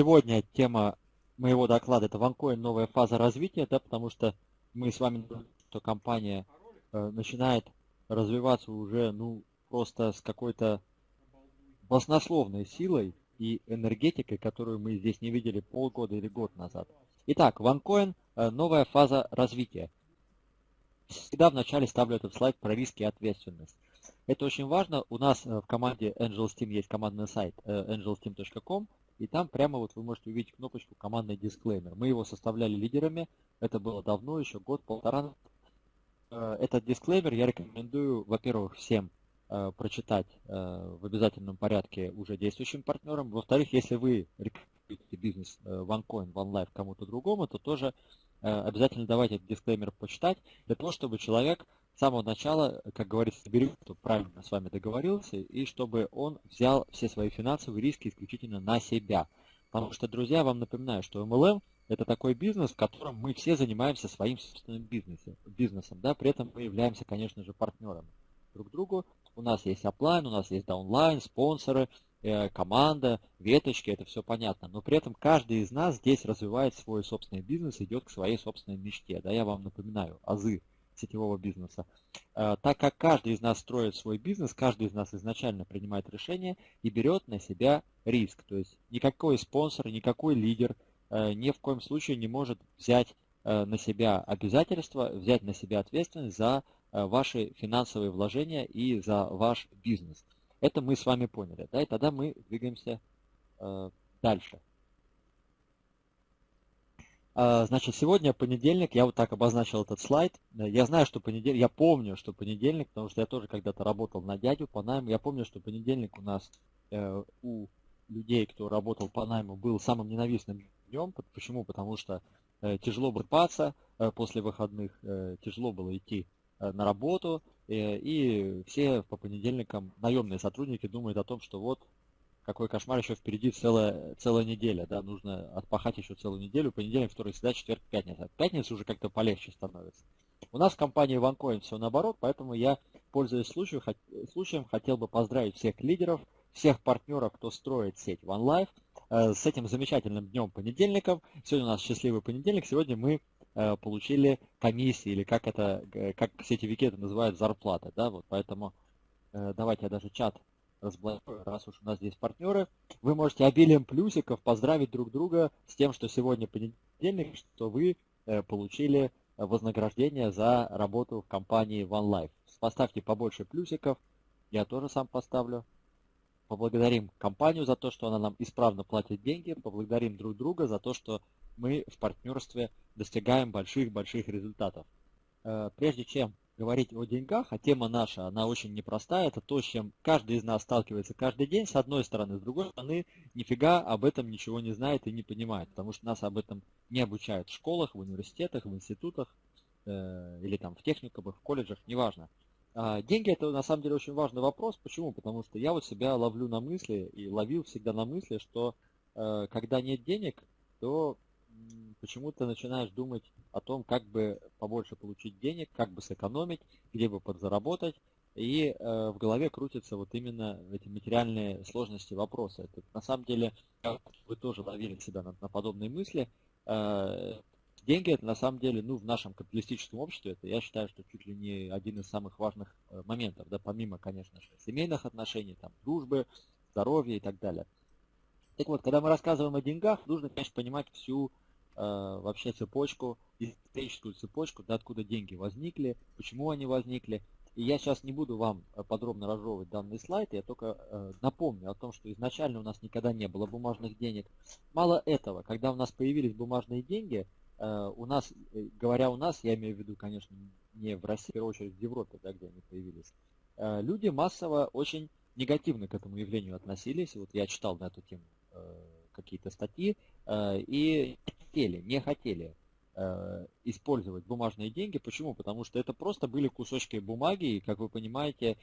сегодня тема моего доклада это OneCoin новая фаза развития, да, потому что мы с вами, что компания э, начинает развиваться уже, ну, просто с какой-то баснословной силой и энергетикой, которую мы здесь не видели полгода или год назад. Итак, OneCoin э, новая фаза развития. Всегда вначале ставлю этот слайд про риски и ответственность. Это очень важно. У нас э, в команде Angels Team есть командный сайт э, angelsteam.com, и там прямо вот вы можете увидеть кнопочку «Командный дисклеймер». Мы его составляли лидерами, это было давно, еще год-полтора. Э, этот дисклеймер я рекомендую, во-первых, всем э, прочитать э, в обязательном порядке уже действующим партнерам. Во-вторых, если вы рекомендуете бизнес OneCoin, OneLife кому-то другому, то тоже обязательно давайте этот дисклеймер почитать, для того, чтобы человек самого начала, как говорится, берет, кто правильно с вами договорился, и чтобы он взял все свои финансовые риски исключительно на себя. Потому что, друзья, вам напоминаю, что MLM – это такой бизнес, в котором мы все занимаемся своим собственным бизнесом, бизнесом да, при этом мы являемся, конечно же, партнерами друг другу. У нас есть оплайн, у нас есть даунлайн, спонсоры, э, команда, веточки, это все понятно. Но при этом каждый из нас здесь развивает свой собственный бизнес, идет к своей собственной мечте. Да, я вам напоминаю, азы сетевого бизнеса. Э, так как каждый из нас строит свой бизнес, каждый из нас изначально принимает решение и берет на себя риск. То есть никакой спонсор, никакой лидер э, ни в коем случае не может взять э, на себя обязательства, взять на себя ответственность за ваши финансовые вложения и за ваш бизнес. Это мы с вами поняли. Да? И тогда мы двигаемся дальше. А, значит, сегодня понедельник, я вот так обозначил этот слайд. Я знаю, что понедельник, я помню, что понедельник, потому что я тоже когда-то работал на дядю по найму. Я помню, что понедельник у нас э, у людей, кто работал по найму, был самым ненавистным днем. Почему? Потому что э, тяжело было спаться э, после выходных, э, тяжело было идти э, на работу, э, и все по понедельникам наемные сотрудники думают о том, что вот какой кошмар, еще впереди целая, целая неделя, да, нужно отпахать еще целую неделю, понедельник, второй, среда, четверг, пятница. Пятница уже как-то полегче становится. У нас в компании OneCoin все наоборот, поэтому я, пользуясь случаем, случаем, хотел бы поздравить всех лидеров, всех партнеров, кто строит сеть OneLife, э, с этим замечательным днем понедельником. Сегодня у нас счастливый понедельник, сегодня мы э, получили комиссии, или как это, э, как сетевики это называют, зарплаты, да, вот, поэтому давайте я даже чат разблокирую, раз уж у нас здесь партнеры. Вы можете обилием плюсиков поздравить друг друга с тем, что сегодня понедельник, что вы э, получили вознаграждение за работу в компании OneLife. Поставьте побольше плюсиков, я тоже сам поставлю. Поблагодарим компанию за то, что она нам исправно платит деньги, поблагодарим друг друга за то, что мы в партнерстве достигаем больших-больших результатов. Э, прежде чем говорить о деньгах, а тема наша, она очень непростая, это то, с чем каждый из нас сталкивается каждый день, с одной стороны, с другой стороны, нифига об этом ничего не знает и не понимает, потому что нас об этом не обучают в школах, в университетах, в институтах, э, или там в техникумах, в колледжах, неважно. А деньги это на самом деле очень важный вопрос. Почему? Потому что я вот себя ловлю на мысли и ловил всегда на мысли, что э, когда нет денег, то почему ты начинаешь думать о том, как бы побольше получить денег, как бы сэкономить, где бы подзаработать, и э, в голове крутятся вот именно эти материальные сложности вопроса. Это, на самом деле, вы тоже ловили себя на, на подобные мысли. Э, деньги это на самом деле, ну, в нашем капиталистическом обществе, это я считаю, что чуть ли не один из самых важных э, моментов, да, помимо, конечно же, семейных отношений, там, дружбы, здоровья и так далее. Так вот, когда мы рассказываем о деньгах, нужно, конечно, понимать всю вообще цепочку, историческую цепочку, да, откуда деньги возникли, почему они возникли. И я сейчас не буду вам э, подробно разжевывать данный слайд, я только э, напомню о том, что изначально у нас никогда не было бумажных денег. Мало этого, когда у нас появились бумажные деньги, э, у нас, э, говоря у нас, я имею в виду, конечно, не в России, в первую очередь в Европе, да, где они появились, э, люди массово очень негативно к этому явлению относились. Вот я читал на эту тему э, какие-то статьи, э, и хотели, не хотели э, использовать бумажные деньги. Почему? Потому что это просто были кусочки бумаги, и, как вы понимаете,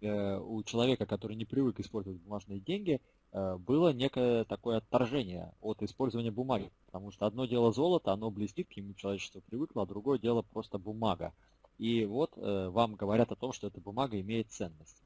э, у человека, который не привык использовать бумажные деньги, э, было некое такое отторжение от использования бумаги. Потому что одно дело золото, оно блестит, к нему человечество привыкло, а другое дело просто бумага. И вот э, вам говорят о том, что эта бумага имеет ценность.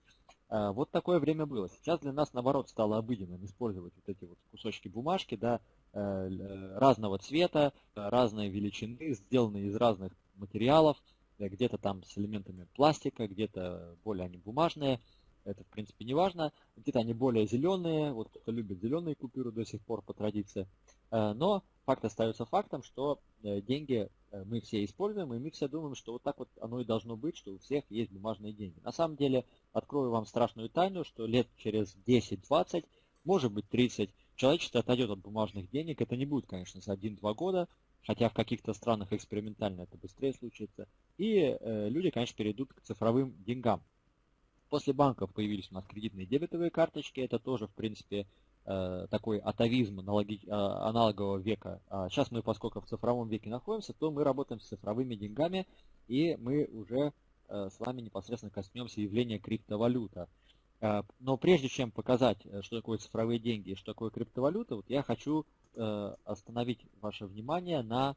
Э, вот такое время было. Сейчас для нас, наоборот, стало обыденным использовать вот эти вот кусочки бумажки, да, разного цвета, разной величины, сделанные из разных материалов, где-то там с элементами пластика, где-то более они бумажные, это в принципе не важно, где-то они более зеленые, вот кто любит зеленые купюры до сих пор по традиции, но факт остается фактом, что деньги мы все используем, и мы все думаем, что вот так вот оно и должно быть, что у всех есть бумажные деньги. На самом деле, открою вам страшную тайну, что лет через 10-20, может быть 30, человечество отойдет от бумажных денег. Это не будет, конечно, за 1-2 года, хотя в каких-то странах экспериментально это быстрее случится. И э, люди, конечно, перейдут к цифровым деньгам. После банков появились у нас кредитные дебетовые карточки. Это тоже, в принципе, э, такой атовизм аналоги, э, аналогового века. А сейчас мы, поскольку в цифровом веке находимся, то мы работаем с цифровыми деньгами, и мы уже э, с вами непосредственно коснемся явления криптовалюта. Э, но прежде чем показать, э, что такое цифровые деньги и что такое криптовалюта, вот я хочу э, остановить ваше внимание на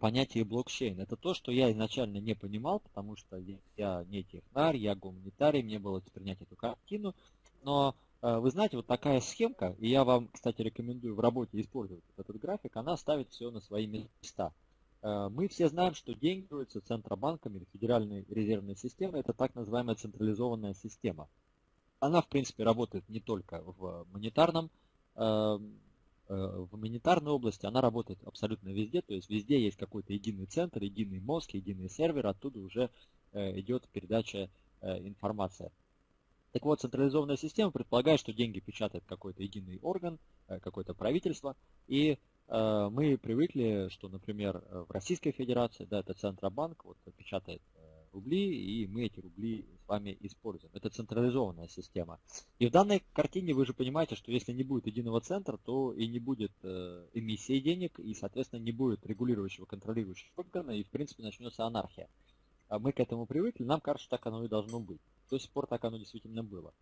понятие блокчейн. Это то, что я изначально не понимал, потому что я не технарь, я гуманитарий, мне было принять эту картину. Но вы знаете, вот такая схемка, и я вам, кстати, рекомендую в работе использовать этот график, она ставит все на свои места. Мы все знаем, что деньги центробанками Федеральной резервной системой. Это так называемая централизованная система. Она, в принципе, работает не только в монетарном эм, э, в монетарной области она работает абсолютно везде, то есть везде есть какой-то единый центр, единый мозг, единый сервер, оттуда уже э, идет передача э, информации. Так вот, централизованная система предполагает, что деньги печатает какой-то единый орган, какое-то правительство, и мы привыкли, что, например, в Российской Федерации, да, это Центробанк, вот печатает рубли, и мы эти рубли с вами используем. Это централизованная система. И в данной картине вы же понимаете, что если не будет единого центра, то и не будет э, эмиссии денег, и, соответственно, не будет регулирующего, контролирующего органа, и, в принципе, начнется анархия. А мы к этому привыкли, нам кажется, так оно и должно быть. До сих пор так оно действительно было.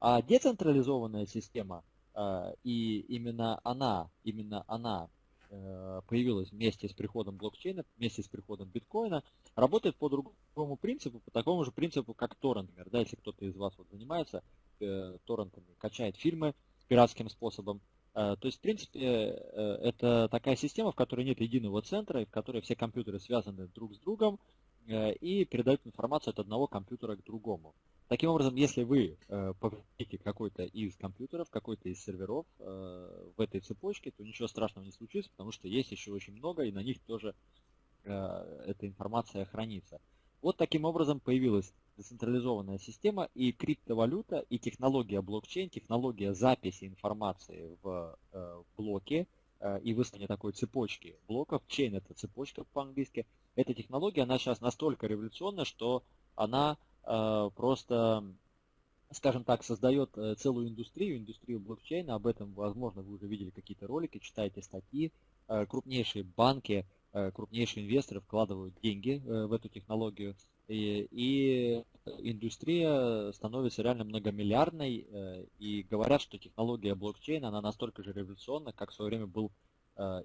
А децентрализованная система, э, и именно она, именно она появилась вместе с приходом блокчейна, вместе с приходом биткоина, работает по другому принципу, по такому же принципу, как торрент. Да, если кто-то из вас вот занимается э, торрентами, качает фильмы пиратским способом, э, то есть, в принципе, э, это такая система, в которой нет единого центра, в которой все компьютеры связаны друг с другом э, и передают информацию от одного компьютера к другому. Таким образом, если вы э, повредите какой-то из компьютеров, какой-то из серверов э, в этой цепочке, то ничего страшного не случится, потому что есть еще очень много, и на них тоже э, эта информация хранится. Вот таким образом появилась децентрализованная система и криптовалюта, и технология блокчейн, технология записи информации в э, блоке э, и выставления такой цепочки блоков. Чейн это цепочка по-английски. Эта технология, она сейчас настолько революционна, что она просто, скажем так, создает э, целую индустрию, индустрию блокчейна. Об этом, возможно, вы уже видели какие-то ролики, читаете статьи. Э, крупнейшие банки, крупнейшие инвесторы вкладывают деньги в эту технологию. И, и индустрия становится реально многомиллиардной. И говорят, что технология блокчейна, она настолько же революционна, как в свое время был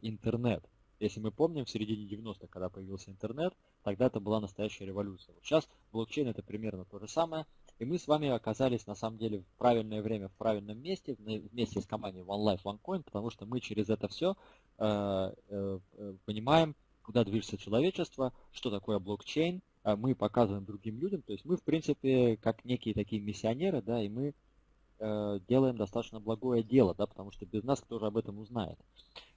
интернет. Если мы помним, в середине 90-х, когда появился интернет, тогда это была настоящая революция. Вот сейчас блокчейн это примерно то же самое. И мы с вами оказались на самом деле в правильное время, в правильном месте, вместе с компанией One Life One Coin, потому что мы через это все э, э, понимаем, куда движется человечество, что такое блокчейн, э, мы показываем другим людям, то есть мы в принципе как некие такие миссионеры, да, и мы Э, делаем достаточно благое дело, да, потому что без нас кто же об этом узнает.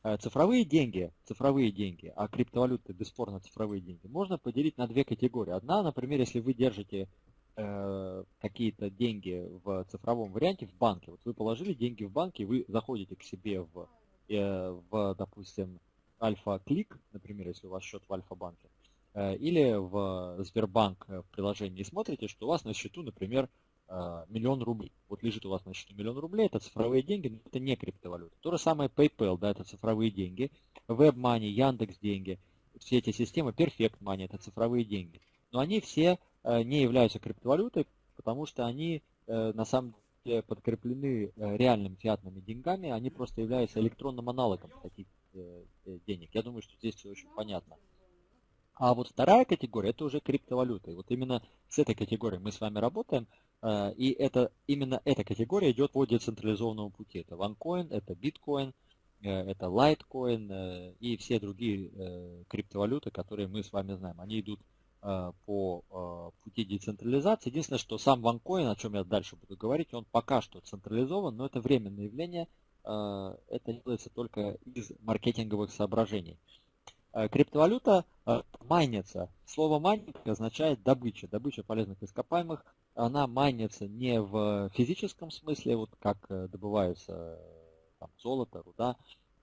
Э, цифровые деньги, цифровые деньги, а криптовалюты бесспорно цифровые деньги, можно поделить на две категории. Одна, например, если вы держите э, какие-то деньги в цифровом варианте в банке, вот вы положили деньги в банке, вы заходите к себе в, э, в допустим, Альфа-Клик, например, если у вас счет в Альфа-банке, э, или в Сбербанк приложении и смотрите, что у вас на счету, например, миллион рублей. Вот лежит у вас на счету миллион рублей, это цифровые деньги, но это не криптовалюта. То же самое PayPal, да, это цифровые деньги, WebMoney, Яндекс деньги, все эти системы, Perfect Money, это цифровые деньги. Но они все э, не являются криптовалютой, потому что они э, на самом деле подкреплены реальными фиатными деньгами, они просто являются электронным аналогом таких денег. Я думаю, что здесь все очень понятно. А вот вторая категория это уже криптовалюта. И вот именно с этой категорией мы с вами работаем. Э, и это, именно эта категория идет по децентрализованному пути. Это OneCoin, это Bitcoin, это Litecoin и все другие криптовалюты, которые мы с вами знаем. Они идут по пути децентрализации. Единственное, что сам OneCoin, о чем я дальше буду говорить, он пока что централизован, но это временное явление. Это делается только из маркетинговых соображений. Криптовалюта майнится. Слово майнинг означает добыча, добыча полезных ископаемых. Она майнится не в физическом смысле, вот как э, добывается там, золото, руда,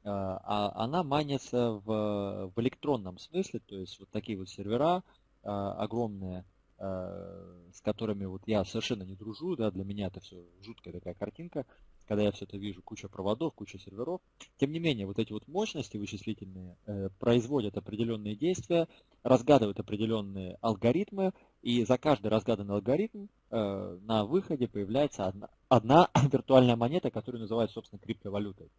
а она майнится в, в электронном смысле, то есть вот такие вот сервера огромные, с которыми вот я совершенно не дружу, да, для меня это все жуткая такая картинка, когда я все это вижу, куча проводов, куча серверов. Тем не менее, вот эти вот мощности вычислительные э, производят определенные действия, разгадывают определенные алгоритмы, и за каждый разгаданный алгоритм э, на выходе появляется одна, одна виртуальная монета, которую называют, собственно, криптовалютой.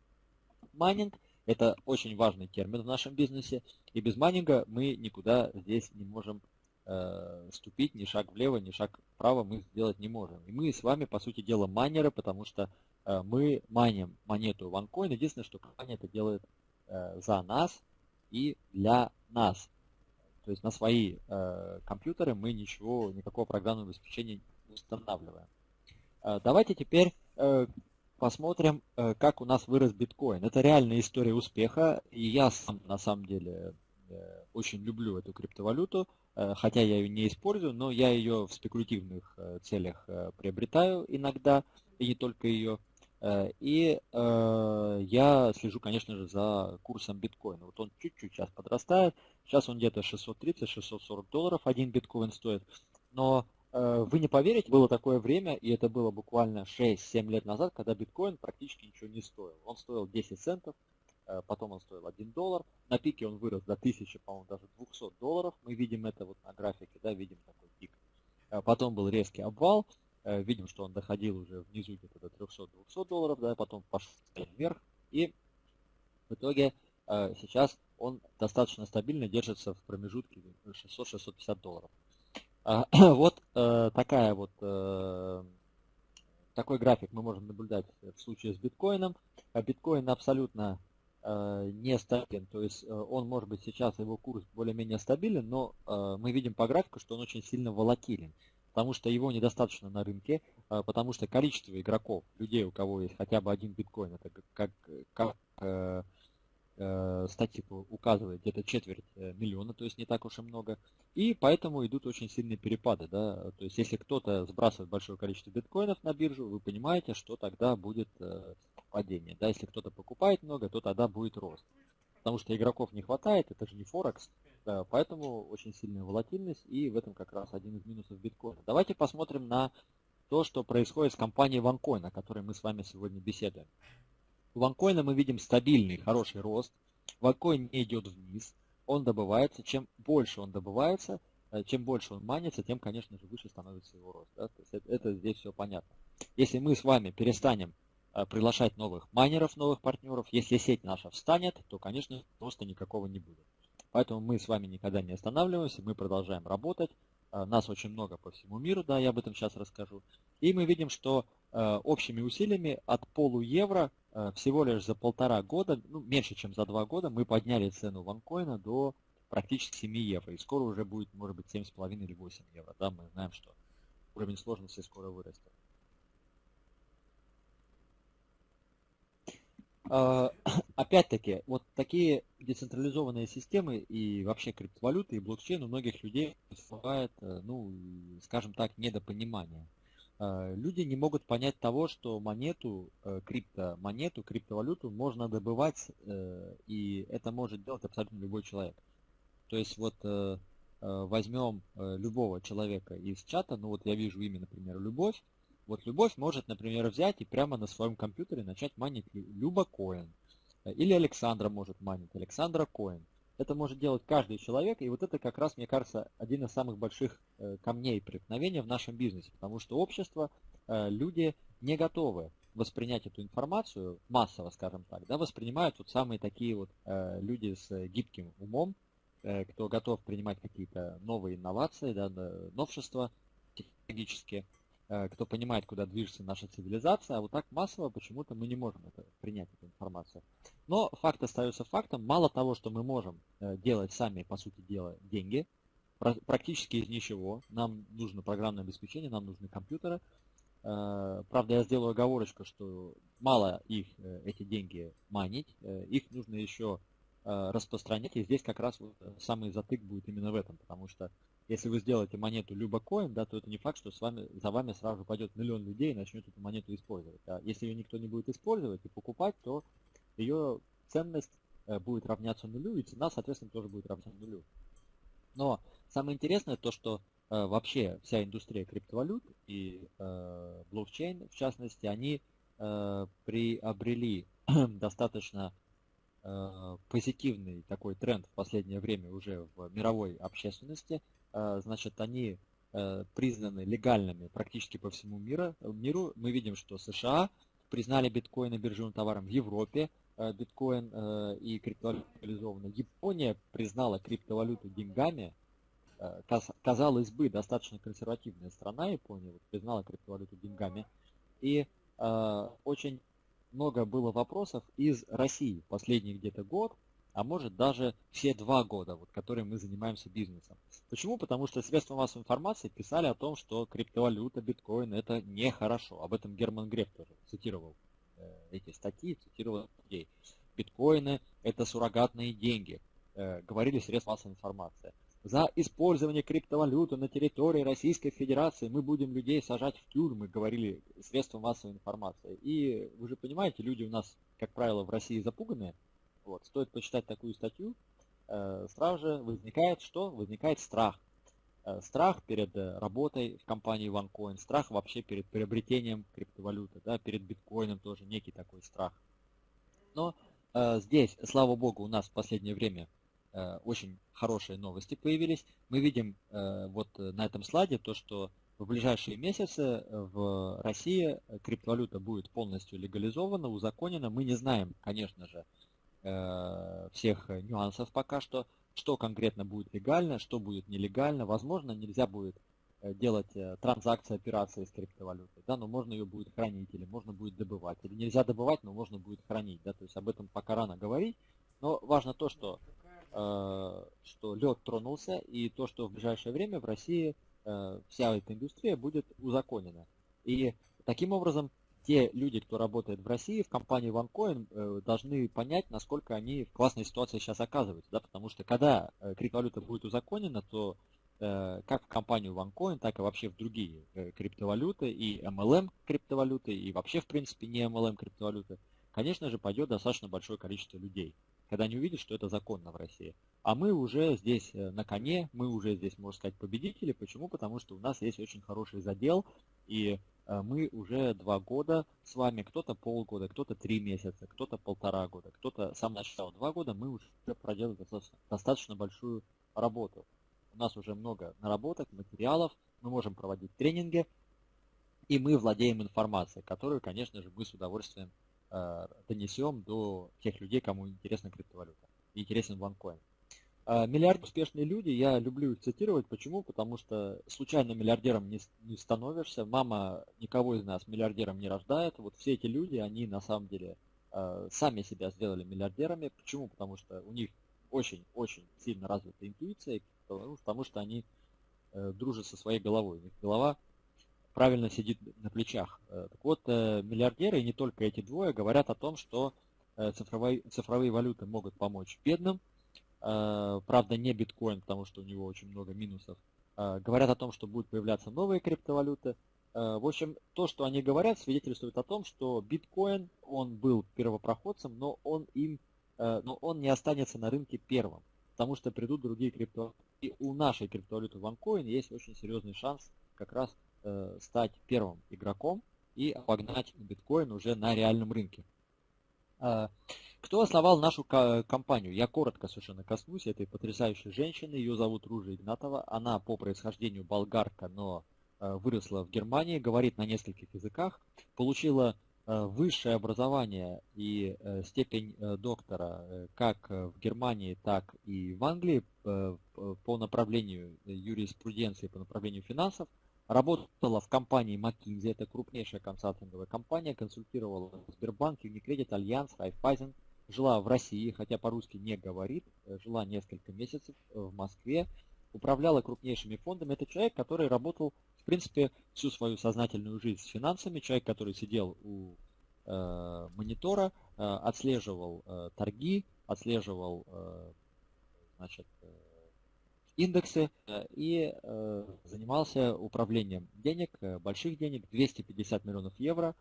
Майнинг – это очень важный термин в нашем бизнесе, и без майнинга мы никуда здесь не можем э, ступить, ни шаг влево, ни шаг вправо мы сделать не можем. И мы с вами, по сути дела, майнеры, потому что Э, мы маним монету OneCoin. Единственное, что компания это делает э, за нас и для нас. То есть на свои э, компьютеры мы ничего, никакого программного обеспечения не устанавливаем. Давайте теперь посмотрим, как у нас вырос биткоин. Это реальная история успеха, и я сам на самом деле очень люблю эту криптовалюту, хотя я ее не использую, но я ее в спекулятивных целях приобретаю иногда, и не только ее. Э, и э, я слежу, конечно же, за курсом биткоина. Вот он чуть-чуть сейчас подрастает. Сейчас он где-то 630-640 долларов один биткоин стоит. Но э, вы не поверите, было такое время, и это было буквально 6-7 лет назад, когда биткоин практически ничего не стоил. Он стоил 10 центов, потом он стоил 1 доллар. На пике он вырос до 1000, по-моему, даже 200 долларов. Мы видим это вот на графике, да, видим такой пик. Потом был резкий обвал, Э, видим, что он доходил уже внизу где-то до 300-200 долларов, да, потом пошел вверх, и в итоге э, сейчас он достаточно стабильно держится в промежутке 600-650 долларов. А, вот э, такая вот такой график мы можем наблюдать в случае с биткоином. А биткоин абсолютно не стабилен, то есть он может быть сейчас его курс более-менее стабилен, но мы видим по графику, что он очень сильно волатилен потому что его недостаточно на рынке, а, потому что количество игроков, людей, у кого есть хотя бы один биткоин, это как, как э, э, статистика указывает, где-то четверть э, миллиона, то есть не так уж и много. И поэтому идут очень сильные перепады. Да? То есть если кто-то сбрасывает большое количество биткоинов на биржу, вы понимаете, что тогда будет э, падение. Да? Если кто-то покупает много, то тогда будет рост. Потому что игроков не хватает, это же не Форекс, поэтому очень сильная волатильность, и в этом как раз один из минусов биткоина. Давайте посмотрим на то, что происходит с компанией OneCoin, о которой мы с вами сегодня беседуем. У OneCoin мы видим стабильный, хороший рост. OneCoin не идет вниз, он добывается. Чем больше он добывается, э, чем больше он манится, тем, конечно же, выше становится его рост. Да? То есть это, это здесь все понятно. Если мы с вами перестанем э, приглашать новых майнеров, новых партнеров, если сеть наша встанет, то, конечно, роста никакого не будет. Поэтому мы с вами никогда не останавливаемся, мы продолжаем работать. А, нас очень много по всему миру, да, я об этом сейчас расскажу. И мы видим, что э, общими усилиями от полу евро э, всего лишь за полтора года, ну, меньше, чем за два года, мы подняли цену ванкоина до практически 7 евро. И скоро уже будет, может быть, 7,5 или 8 евро. Да, мы знаем, что уровень сложности скоро вырастет. Опять-таки, вот такие децентрализованные системы и вообще криптовалюты и блокчейн у многих людей вызывает, э, ну, скажем так, недопонимание. А, люди не могут понять того, что монету, э, криптомонету, криптовалюту можно добывать, э, и это может делать абсолютно любой человек. То есть вот возьмем любого человека из чата, ну вот я вижу имя, например, Любовь, вот Любовь может, например, взять и прямо на своем компьютере начать манить Люба Коин. Или Александра может манить, Александра Коин. Это может делать каждый человек, и вот это как раз, мне кажется, один из самых больших э, камней преткновения в нашем бизнесе, потому что общество, э, люди не готовы воспринять эту информацию массово, скажем так, да, воспринимают вот самые такие вот э, люди с гибким умом, кто готов принимать какие-то новые инновации, да, новшества технологические, кто понимает, куда движется наша цивилизация, а вот так массово почему-то мы не можем это, принять эту информацию. Но факт остается фактом. Мало того, что мы можем делать сами, по сути дела, деньги, практически из ничего. Нам нужно программное обеспечение, нам нужны компьютеры. Правда, я сделаю оговорочку, что мало их, эти деньги, манить. Их нужно еще распространять. И здесь как раз вот самый затык будет именно в этом. Потому что если вы сделаете монету Любокоин, да, то это не факт, что с вами, за вами сразу пойдет миллион людей и начнет эту монету использовать. А если ее никто не будет использовать и покупать, то ее ценность э, будет равняться нулю, и цена, соответственно, тоже будет равняться нулю. Но самое интересное то, что э, вообще вся индустрия криптовалют и э, блокчейн, в частности, они э, приобрели достаточно позитивный такой тренд в последнее время уже в мировой общественности – Э, значит, они э, признаны легальными практически по всему миру. миру. Мы видим, что США признали биткоины биржевым товаром в Европе, э, биткоин и криптовалюта легализованы. Япония признала криптовалюту деньгами. Казалось бы, достаточно консервативная страна Япония признала криптовалюту деньгами. И очень много было вопросов из России последний где-то год а может даже все два года, вот, которые мы занимаемся бизнесом. Почему? Потому что средства массовой информации писали о том, что криптовалюта, биткоин это нехорошо. Об этом Герман Греф тоже цитировал э, эти статьи, цитировал людей. Биткоины это суррогатные деньги, э, говорили средства массовой информации. За использование криптовалюты на территории Российской Федерации мы будем людей сажать в тюрьмы, говорили средства массовой информации. И вы же понимаете, люди у нас, как правило, в России запуганные, вот, стоит почитать такую статью, э, сразу же возникает что? Возникает страх. Э, страх перед э, работой в компании OneCoin, страх вообще перед приобретением криптовалюты, да, перед биткоином тоже некий такой страх. Но э, здесь, слава богу, у нас в последнее время очень хорошие новости появились. Мы видим э, вот на этом слайде то, что в ближайшие месяцы в России криптовалюта будет полностью легализована, узаконена. Мы не знаем, конечно же, Э, всех нюансов пока что, что конкретно будет легально, что будет нелегально. Возможно, нельзя будет э, делать э, транзакции, операции с криптовалютой, да, но можно ее будет хранить или можно будет добывать. Или нельзя добывать, но можно будет хранить, да, то есть об этом пока рано говорить. Но важно то, что, э, что лед тронулся и то, что в ближайшее время в России э, вся эта индустрия будет узаконена. И таким образом те люди, кто работает в России, в компании OneCoin, э, должны понять, насколько они в классной ситуации сейчас оказываются. Да? Потому что когда э, криптовалюта будет узаконена, то э, как в компанию OneCoin, так и вообще в другие криптовалюты, и MLM криптовалюты, и вообще, в принципе, не MLM криптовалюты, конечно же, пойдет достаточно большое количество людей, когда они увидят, что это законно в России. А мы уже здесь на коне, мы уже здесь, можно сказать, победители. Почему? Потому что у нас есть очень хороший задел, и Э, мы уже два года с вами, кто-то полгода, кто-то три месяца, кто-то полтора года, кто-то сам начал два года, мы уже проделали достаточно, достаточно большую работу. У нас уже много наработок, материалов, мы можем проводить тренинги, и мы владеем информацией, которую, конечно же, мы с удовольствием э, донесем до тех людей, кому интересна криптовалюта, интересен OneCoin. А, миллиард успешные люди, я люблю их цитировать. Почему? Потому что случайно миллиардером не, не становишься. Мама никого из нас миллиардером не рождает. Вот все эти люди, они на самом деле э, сами себя сделали миллиардерами. Почему? Потому что у них очень-очень сильно развита интуиция, потому что они э, дружат со своей головой. У них голова правильно сидит на плечах. Э, так вот, э, миллиардеры, и не только эти двое, говорят о том, что э, цифровые, цифровые валюты могут помочь бедным, правда, не биткоин, потому что у него очень много минусов. Говорят о том, что будут появляться новые криптовалюты. В общем, то, что они говорят, свидетельствует о том, что биткоин, он был первопроходцем, но он им, но он не останется на рынке первым, потому что придут другие криптовалюты. И у нашей криптовалюты OneCoin есть очень серьезный шанс как раз стать первым игроком и обогнать биткоин уже на реальном рынке. Кто основал нашу компанию? Я коротко совершенно коснусь этой потрясающей женщины. Ее зовут Ружа Игнатова. Она по происхождению болгарка, но э, выросла в Германии, говорит на нескольких языках, получила э, высшее образование и э, степень доктора как в Германии, так и в Англии по направлению юриспруденции, по направлению финансов. Работала в компании McKinsey, это крупнейшая консалтинговая компания, консультировала Сбербанк, Unicredit, Альянс, Райфайзен, жила в России, хотя по-русски не говорит, э, жила несколько месяцев в Москве, управляла крупнейшими фондами. Это человек, который работал, в принципе, всю свою сознательную жизнь с финансами, человек, который сидел у э, монитора, э, отслеживал э, торги, отслеживал э, значит, э, индексы э, и э, занимался управлением денег, э, больших денег, 250 миллионов евро.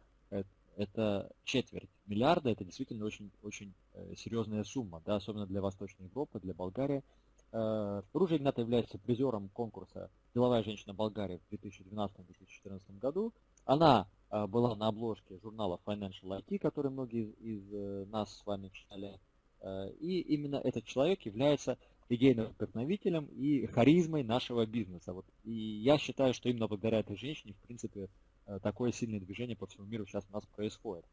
Это четверть миллиарда, это действительно очень, очень серьезная сумма, да, особенно для Восточной Европы, для Болгарии. Ружа Игната является призером конкурса «Деловая женщина Болгарии» в 2012-2014 году. Она была на обложке журнала Financial IT, который многие из нас с вами читали. И именно этот человек является идейным вдохновителем и харизмой нашего бизнеса. Вот. И я считаю, что именно благодаря этой женщине, в принципе, такое сильное движение по всему миру сейчас у нас происходит.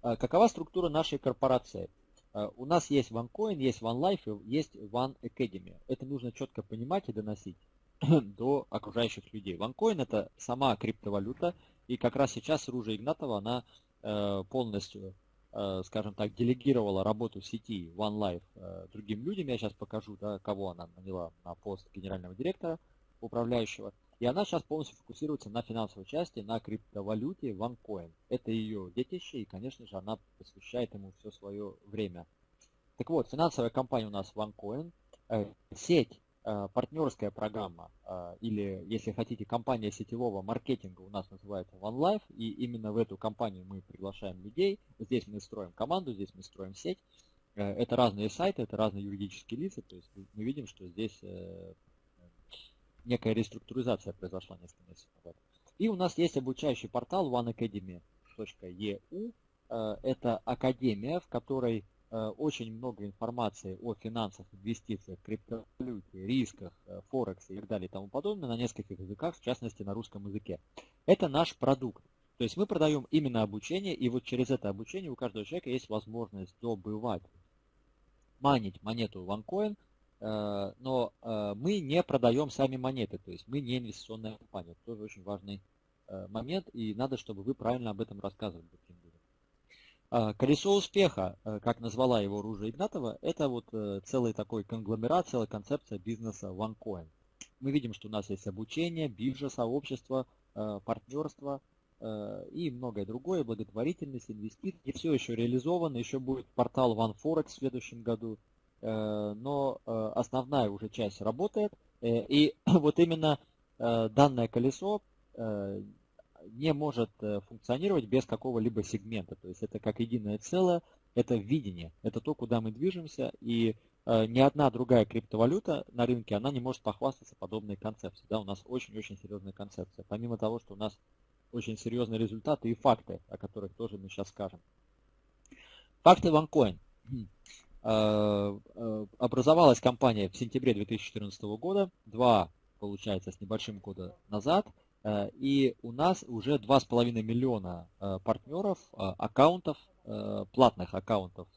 Какова структура нашей корпорации? Э, у нас есть OneCoin, есть OneLife, есть One Academy. Это нужно четко понимать и доносить до окружающих людей. OneCoin это сама криптовалюта, и как раз сейчас Ружа Игнатова, она э, полностью, э, скажем так, делегировала работу сети OneLife другим людям. Я сейчас покажу, да, кого она наняла на пост генерального директора, управляющего. И она сейчас полностью фокусируется на финансовой части, на криптовалюте OneCoin. Это ее детище, и, конечно же, она посвящает ему все свое время. Так вот, финансовая компания у нас OneCoin, э, сеть, э, партнерская программа, э, или, если хотите, компания сетевого маркетинга у нас называется OneLife, и именно в эту компанию мы приглашаем людей. Здесь мы строим команду, здесь мы строим сеть. Это разные сайты, это разные юридические лица, то есть мы видим, что здесь некая реструктуризация произошла несколько месяцев назад. И у нас есть обучающий портал oneacademy.eu. Э, это академия, в которой э, очень много информации о финансах, инвестициях, криптовалюте, рисках, э, форексе и так далее и тому подобное на нескольких языках, в частности на русском языке. Это наш продукт. То есть мы продаем именно обучение, и вот через это обучение у каждого человека есть возможность добывать, манить монету OneCoin Э, но э, мы не продаем сами монеты, то есть мы не инвестиционная компания. Это тоже очень важный э, момент, и надо, чтобы вы правильно об этом рассказывали. Колесо успеха, как назвала его Ружа Игнатова, это вот целый такой конгломерат, целая концепция бизнеса OneCoin. Мы видим, что у нас есть обучение, биржа, сообщество, партнерство и многое другое, благотворительность, инвестиции. И все еще реализовано, еще будет портал OneForex в следующем году, Э, но э, основная уже часть работает. Э, и вот именно данное колесо не может функционировать без какого-либо сегмента. То есть это как единое целое, это видение, это то, куда мы движемся, и ни одна другая криптовалюта на рынке, она не может похвастаться подобной концепцией. Да, у нас очень-очень серьезная концепция. Помимо того, что у нас очень серьезные результаты и факты, о которых тоже мы сейчас скажем. Факты OneCoin. Э, э, образовалась компания в сентябре 2014 года, два, получается, с небольшим года назад, э, и у нас уже 2,5 миллиона партнеров, аккаунтов, платных аккаунтов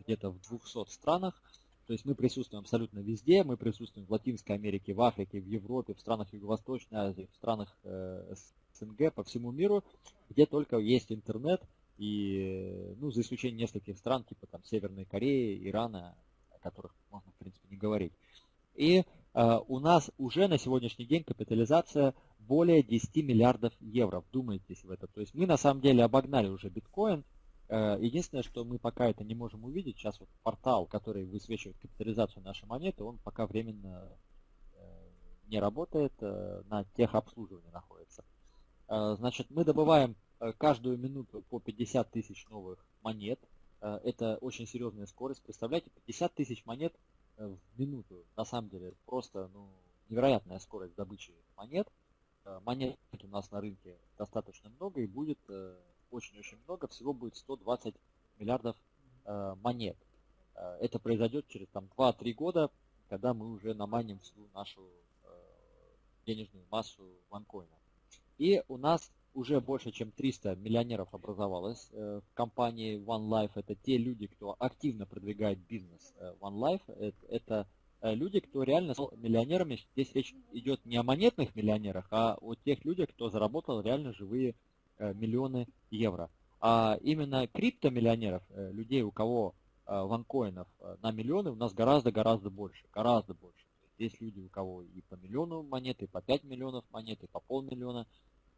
где-то в 200 странах. То есть мы присутствуем абсолютно везде, мы присутствуем в Латинской Америке, в Африке, в Европе, в странах Юго-Восточной Азии, в странах СНГ, по всему миру, где только есть интернет – и, ну, за исключением нескольких стран, типа там Северной Кореи, Ирана, о которых можно, в принципе, не говорить. И э, у нас уже на сегодняшний день капитализация более 10 миллиардов евро. Вдумайтесь в это. То есть мы на самом деле обогнали уже биткоин. Э, единственное, что мы пока это не можем увидеть, сейчас вот портал, который высвечивает капитализацию нашей монеты, он пока временно э, не работает, э, на техобслуживании находится. Э, значит, мы добываем Э, каждую минуту по 50 тысяч новых монет. Э, это очень серьезная скорость. Представляете, 50 тысяч монет э, в минуту. На самом деле просто ну, невероятная скорость добычи монет. Монет у нас на рынке достаточно много и будет очень-очень много. Всего будет 120 миллиардов монет. Это произойдет через там, 2-3 года, когда мы уже наманим всю нашу денежную массу ванкоина. И у нас уже больше, чем 300 миллионеров образовалось э, в компании One Life. Это те люди, кто активно продвигает бизнес э, One Life. Это, это люди, кто реально стал миллионерами. Здесь речь идет не о монетных миллионерах, а о тех людях, кто заработал реально живые миллионы евро. А именно криптомиллионеров, людей, у кого ванкоинов на миллионы, у нас гораздо-гораздо больше. Гораздо больше. Есть люди, у кого и по миллиону монет, и по 5 миллионов монет, и по полмиллиона.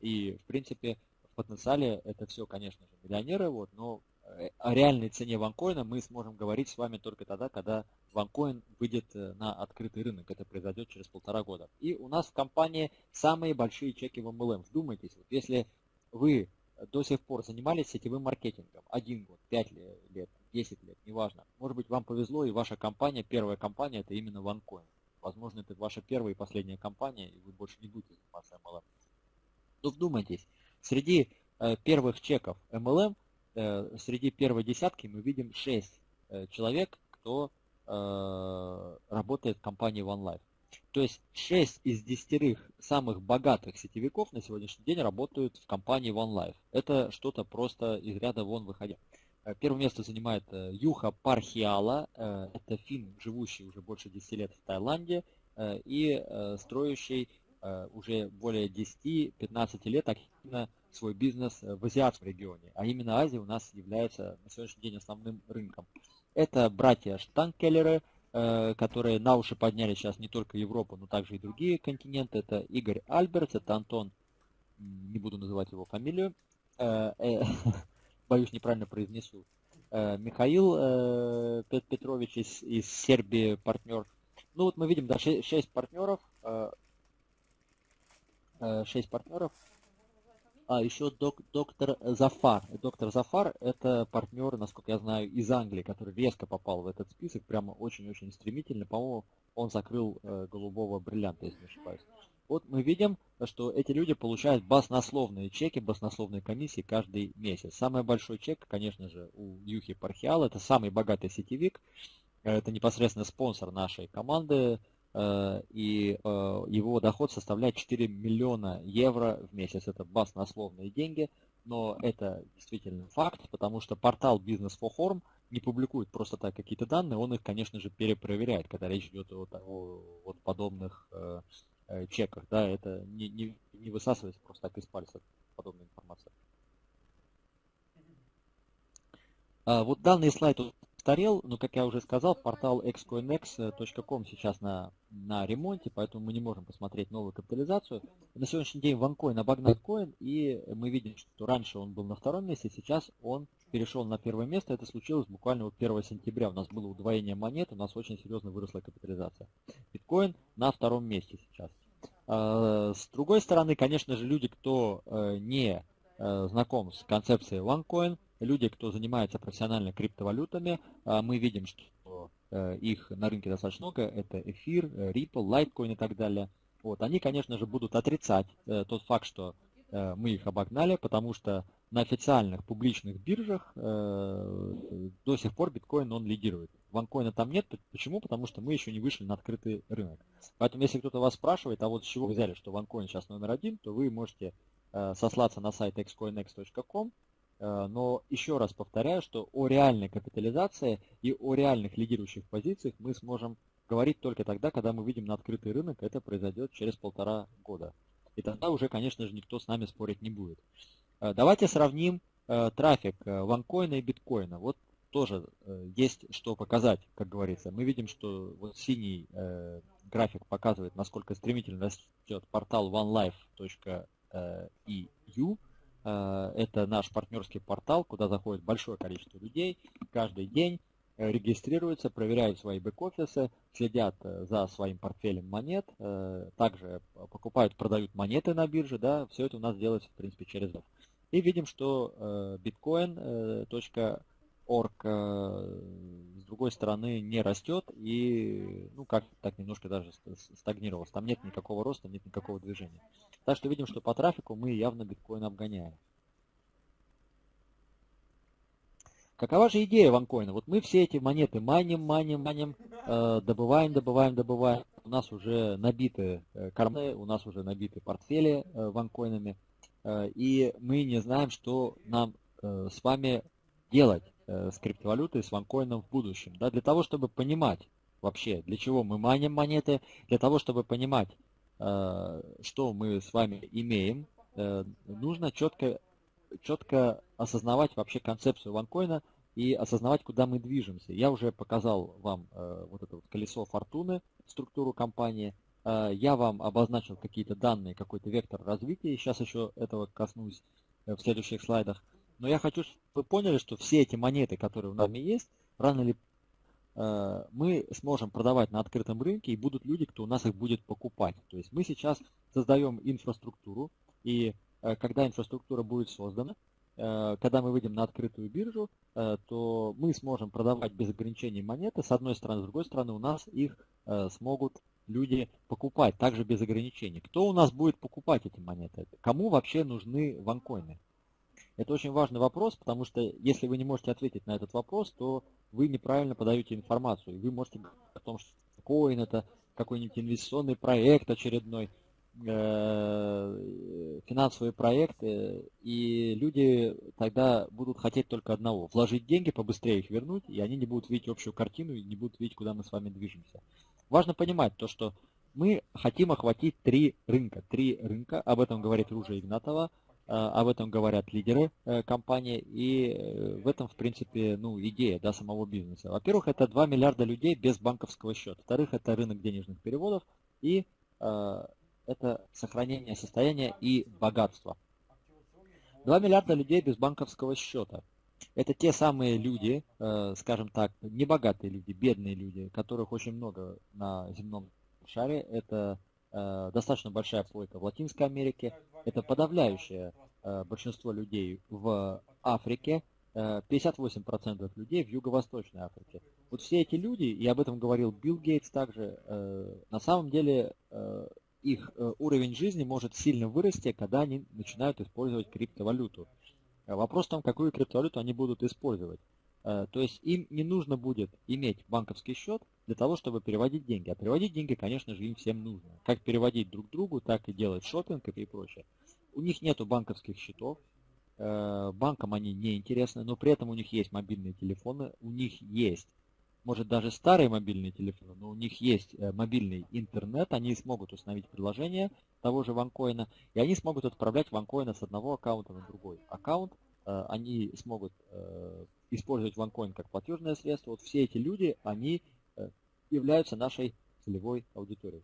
И, в принципе, в потенциале это все, конечно же, миллионеры, вот, но э, о реальной цене ванкоина мы сможем говорить с вами только тогда, когда ванкоин выйдет э, на открытый рынок. Это произойдет через полтора года. И у нас в компании самые большие чеки в MLM. Вдумайтесь, вот если вы до сих пор занимались сетевым маркетингом, один год, пять лет, 10 лет, неважно. Может быть, вам повезло, и ваша компания, первая компания, это именно OneCoin. Возможно, это ваша первая и последняя компания, и вы больше не будете заниматься MLM. Но вдумайтесь, среди э, первых чеков MLM, э, среди первой десятки мы видим 6 э, человек, кто э, работает в компании OneLife. То есть 6 из 10 самых богатых сетевиков на сегодняшний день работают в компании OneLife. Это что-то просто из ряда вон выходя. Э, первое место занимает э, Юха Пархиала. Это фин, живущий уже больше 10 лет в Таиланде и строящий Э, уже более 10-15 лет активно свой бизнес э, в азиатском регионе, а именно Азия у нас является на сегодняшний день основным рынком. Это братья Штанкеллеры, э, которые на уши подняли сейчас не только Европу, но также и другие континенты. Это Игорь Альбертс, это Антон, не буду называть его фамилию, боюсь неправильно произнесу, Михаил Петрович из Сербии, партнер. Ну вот мы видим, да, 6 партнеров, 6 э, партнеров. А, еще док, доктор Зафар. Доктор Зафар это партнер, насколько я знаю, из Англии, который резко попал в этот список, прямо очень-очень стремительно. По-моему, он закрыл э, голубого бриллианта, если не ошибаюсь. Вот мы видим, что эти люди получают баснословные чеки, баснословные комиссии каждый месяц. Самый большой чек, конечно же, у Юхи Пархиала, это самый богатый сетевик, это непосредственно спонсор нашей команды, Э, и э, его доход составляет 4 миллиона евро в месяц. Это баснословные деньги, но это действительно факт, потому что портал Business for Home не публикует просто так какие-то данные, он их, конечно же, перепроверяет, когда речь идет о, о, о подобных э, чеках. Да, это не, не, не высасывается просто так из пальца подобная информация. А, вот данный слайд устарел, но, как я уже сказал, портал xcoinex.com сейчас на, на ремонте, поэтому мы не можем посмотреть новую капитализацию. На сегодняшний день OneCoin обогнал Coin, и мы видим, что раньше он был на втором месте, сейчас он перешел на первое место. Это случилось буквально вот 1 сентября. У нас было удвоение монет, у нас очень серьезно выросла капитализация. Биткоин на втором месте сейчас. А, с другой стороны, конечно же, люди, кто э, не э, знаком с концепцией OneCoin, люди, кто занимается профессионально криптовалютами, а, мы видим, что э, их на рынке достаточно много. Это эфир, э, Ripple, Litecoin и так далее. Вот, они, конечно же, будут отрицать э, тот факт, что мы их обогнали, потому что на официальных публичных биржах до сих пор биткоин он лидирует. Ванкоина там нет. Почему? Потому что мы еще не вышли на открытый рынок. Поэтому, если кто-то вас спрашивает, а вот с чего вы взяли, что ванкоин сейчас номер один, то вы можете сослаться на сайт xcoinex.com, Э, но еще раз повторяю, что о реальной капитализации и о реальных лидирующих позициях мы сможем говорить только тогда, когда мы выйдем на открытый рынок. Это произойдет через полтора года. И тогда уже, конечно же, никто с нами спорить не будет. Э, давайте сравним э, трафик ванкоина и биткоина. Вот тоже есть что показать, как говорится. Мы видим, что вот синий график показывает, насколько стремительно растет портал onelife.eu Э, это наш партнерский портал, куда заходит большое количество людей каждый день, э, регистрируются, проверяют свои бэк-офисы, следят э, за своим портфелем монет, также покупают, продают монеты на бирже, да, все это у нас делается, в принципе, через И видим, что bitcoin.org с другой стороны не растет и, ну, как так немножко даже стагнировался. Там нет никакого роста, нет никакого движения. Так что видим, что по трафику мы явно биткоин обгоняем. Какова же идея ванкоина? Вот мы все эти монеты маним, маним, маним, э, добываем, добываем, добываем. У нас уже набиты э, карманы, у нас уже набиты портфели э, ванкоинами. Э, и мы не знаем, что нам э, с вами делать э, с криптовалютой, с ванкоином в будущем. Да? Для того, чтобы понимать, вообще, для чего мы маним монеты, для того, чтобы понимать, что мы с вами имеем, нужно четко, четко осознавать вообще концепцию ванкоина и осознавать, куда мы движемся. Я уже показал вам вот это вот колесо фортуны, структуру компании. Я вам обозначил какие-то данные, какой-то вектор развития. Сейчас еще этого коснусь в следующих слайдах. Но я хочу, чтобы вы поняли, что все эти монеты, которые у нас есть, рано или э, мы сможем продавать на открытом рынке, и будут люди, кто у нас их будет покупать. То есть мы сейчас создаем инфраструктуру, и э, когда инфраструктура будет создана, э, когда мы выйдем на открытую биржу, то мы сможем продавать без ограничений монеты. С одной стороны, с другой стороны, у нас их смогут люди покупать также без ограничений. Кто у нас будет покупать эти монеты? Кому вообще нужны ванкоины? Это очень важный вопрос, потому что если вы не можете ответить на этот вопрос, то вы неправильно подаете информацию. Вы можете говорить о том, что коин это какой-нибудь инвестиционный проект очередной, э, финансовые проекты, и люди тогда будут хотеть только одного – вложить деньги, побыстрее их вернуть, и они не будут видеть общую картину и не будут видеть, куда мы с вами движемся. Важно понимать то, что мы хотим охватить три рынка. Три рынка, об этом говорит Ружа Игнатова – Э, об этом говорят лидеры э, компании, и э, в этом, в принципе, ну, идея да, самого бизнеса. Во-первых, это 2 миллиарда людей без банковского счета. Во-вторых, это рынок денежных переводов, и э, это сохранение состояния и богатства. 2 миллиарда людей без банковского счета. Это те самые люди, скажем так, небогатые люди, бедные люди, которых очень много на земном шаре. Это Э, достаточно большая плойка в Латинской Америке. Это подавляющее э, большинство людей в Африке. 58% э, людей в Юго-Восточной Африке. Вот все эти люди, и об этом говорил Билл Гейтс также, на самом деле их уровень жизни может сильно вырасти, когда они начинают использовать криптовалюту. Вопрос в том, какую криптовалюту они будут использовать. То есть им не нужно будет иметь банковский счет, для того, чтобы переводить деньги. А переводить деньги, конечно же, им всем нужно. Как переводить друг другу, так и делать шопинг и прочее. У них нет банковских счетов, э, банкам они не интересны, но при этом у них есть мобильные телефоны, у них есть, может даже старые мобильные телефоны, но у них есть э, мобильный интернет, они смогут установить приложение того же ванкоина, и они смогут отправлять ванкоина с одного аккаунта на другой аккаунт, э, они смогут использовать ванкоин как платежное средство. Вот все эти люди, они являются нашей целевой аудиторией.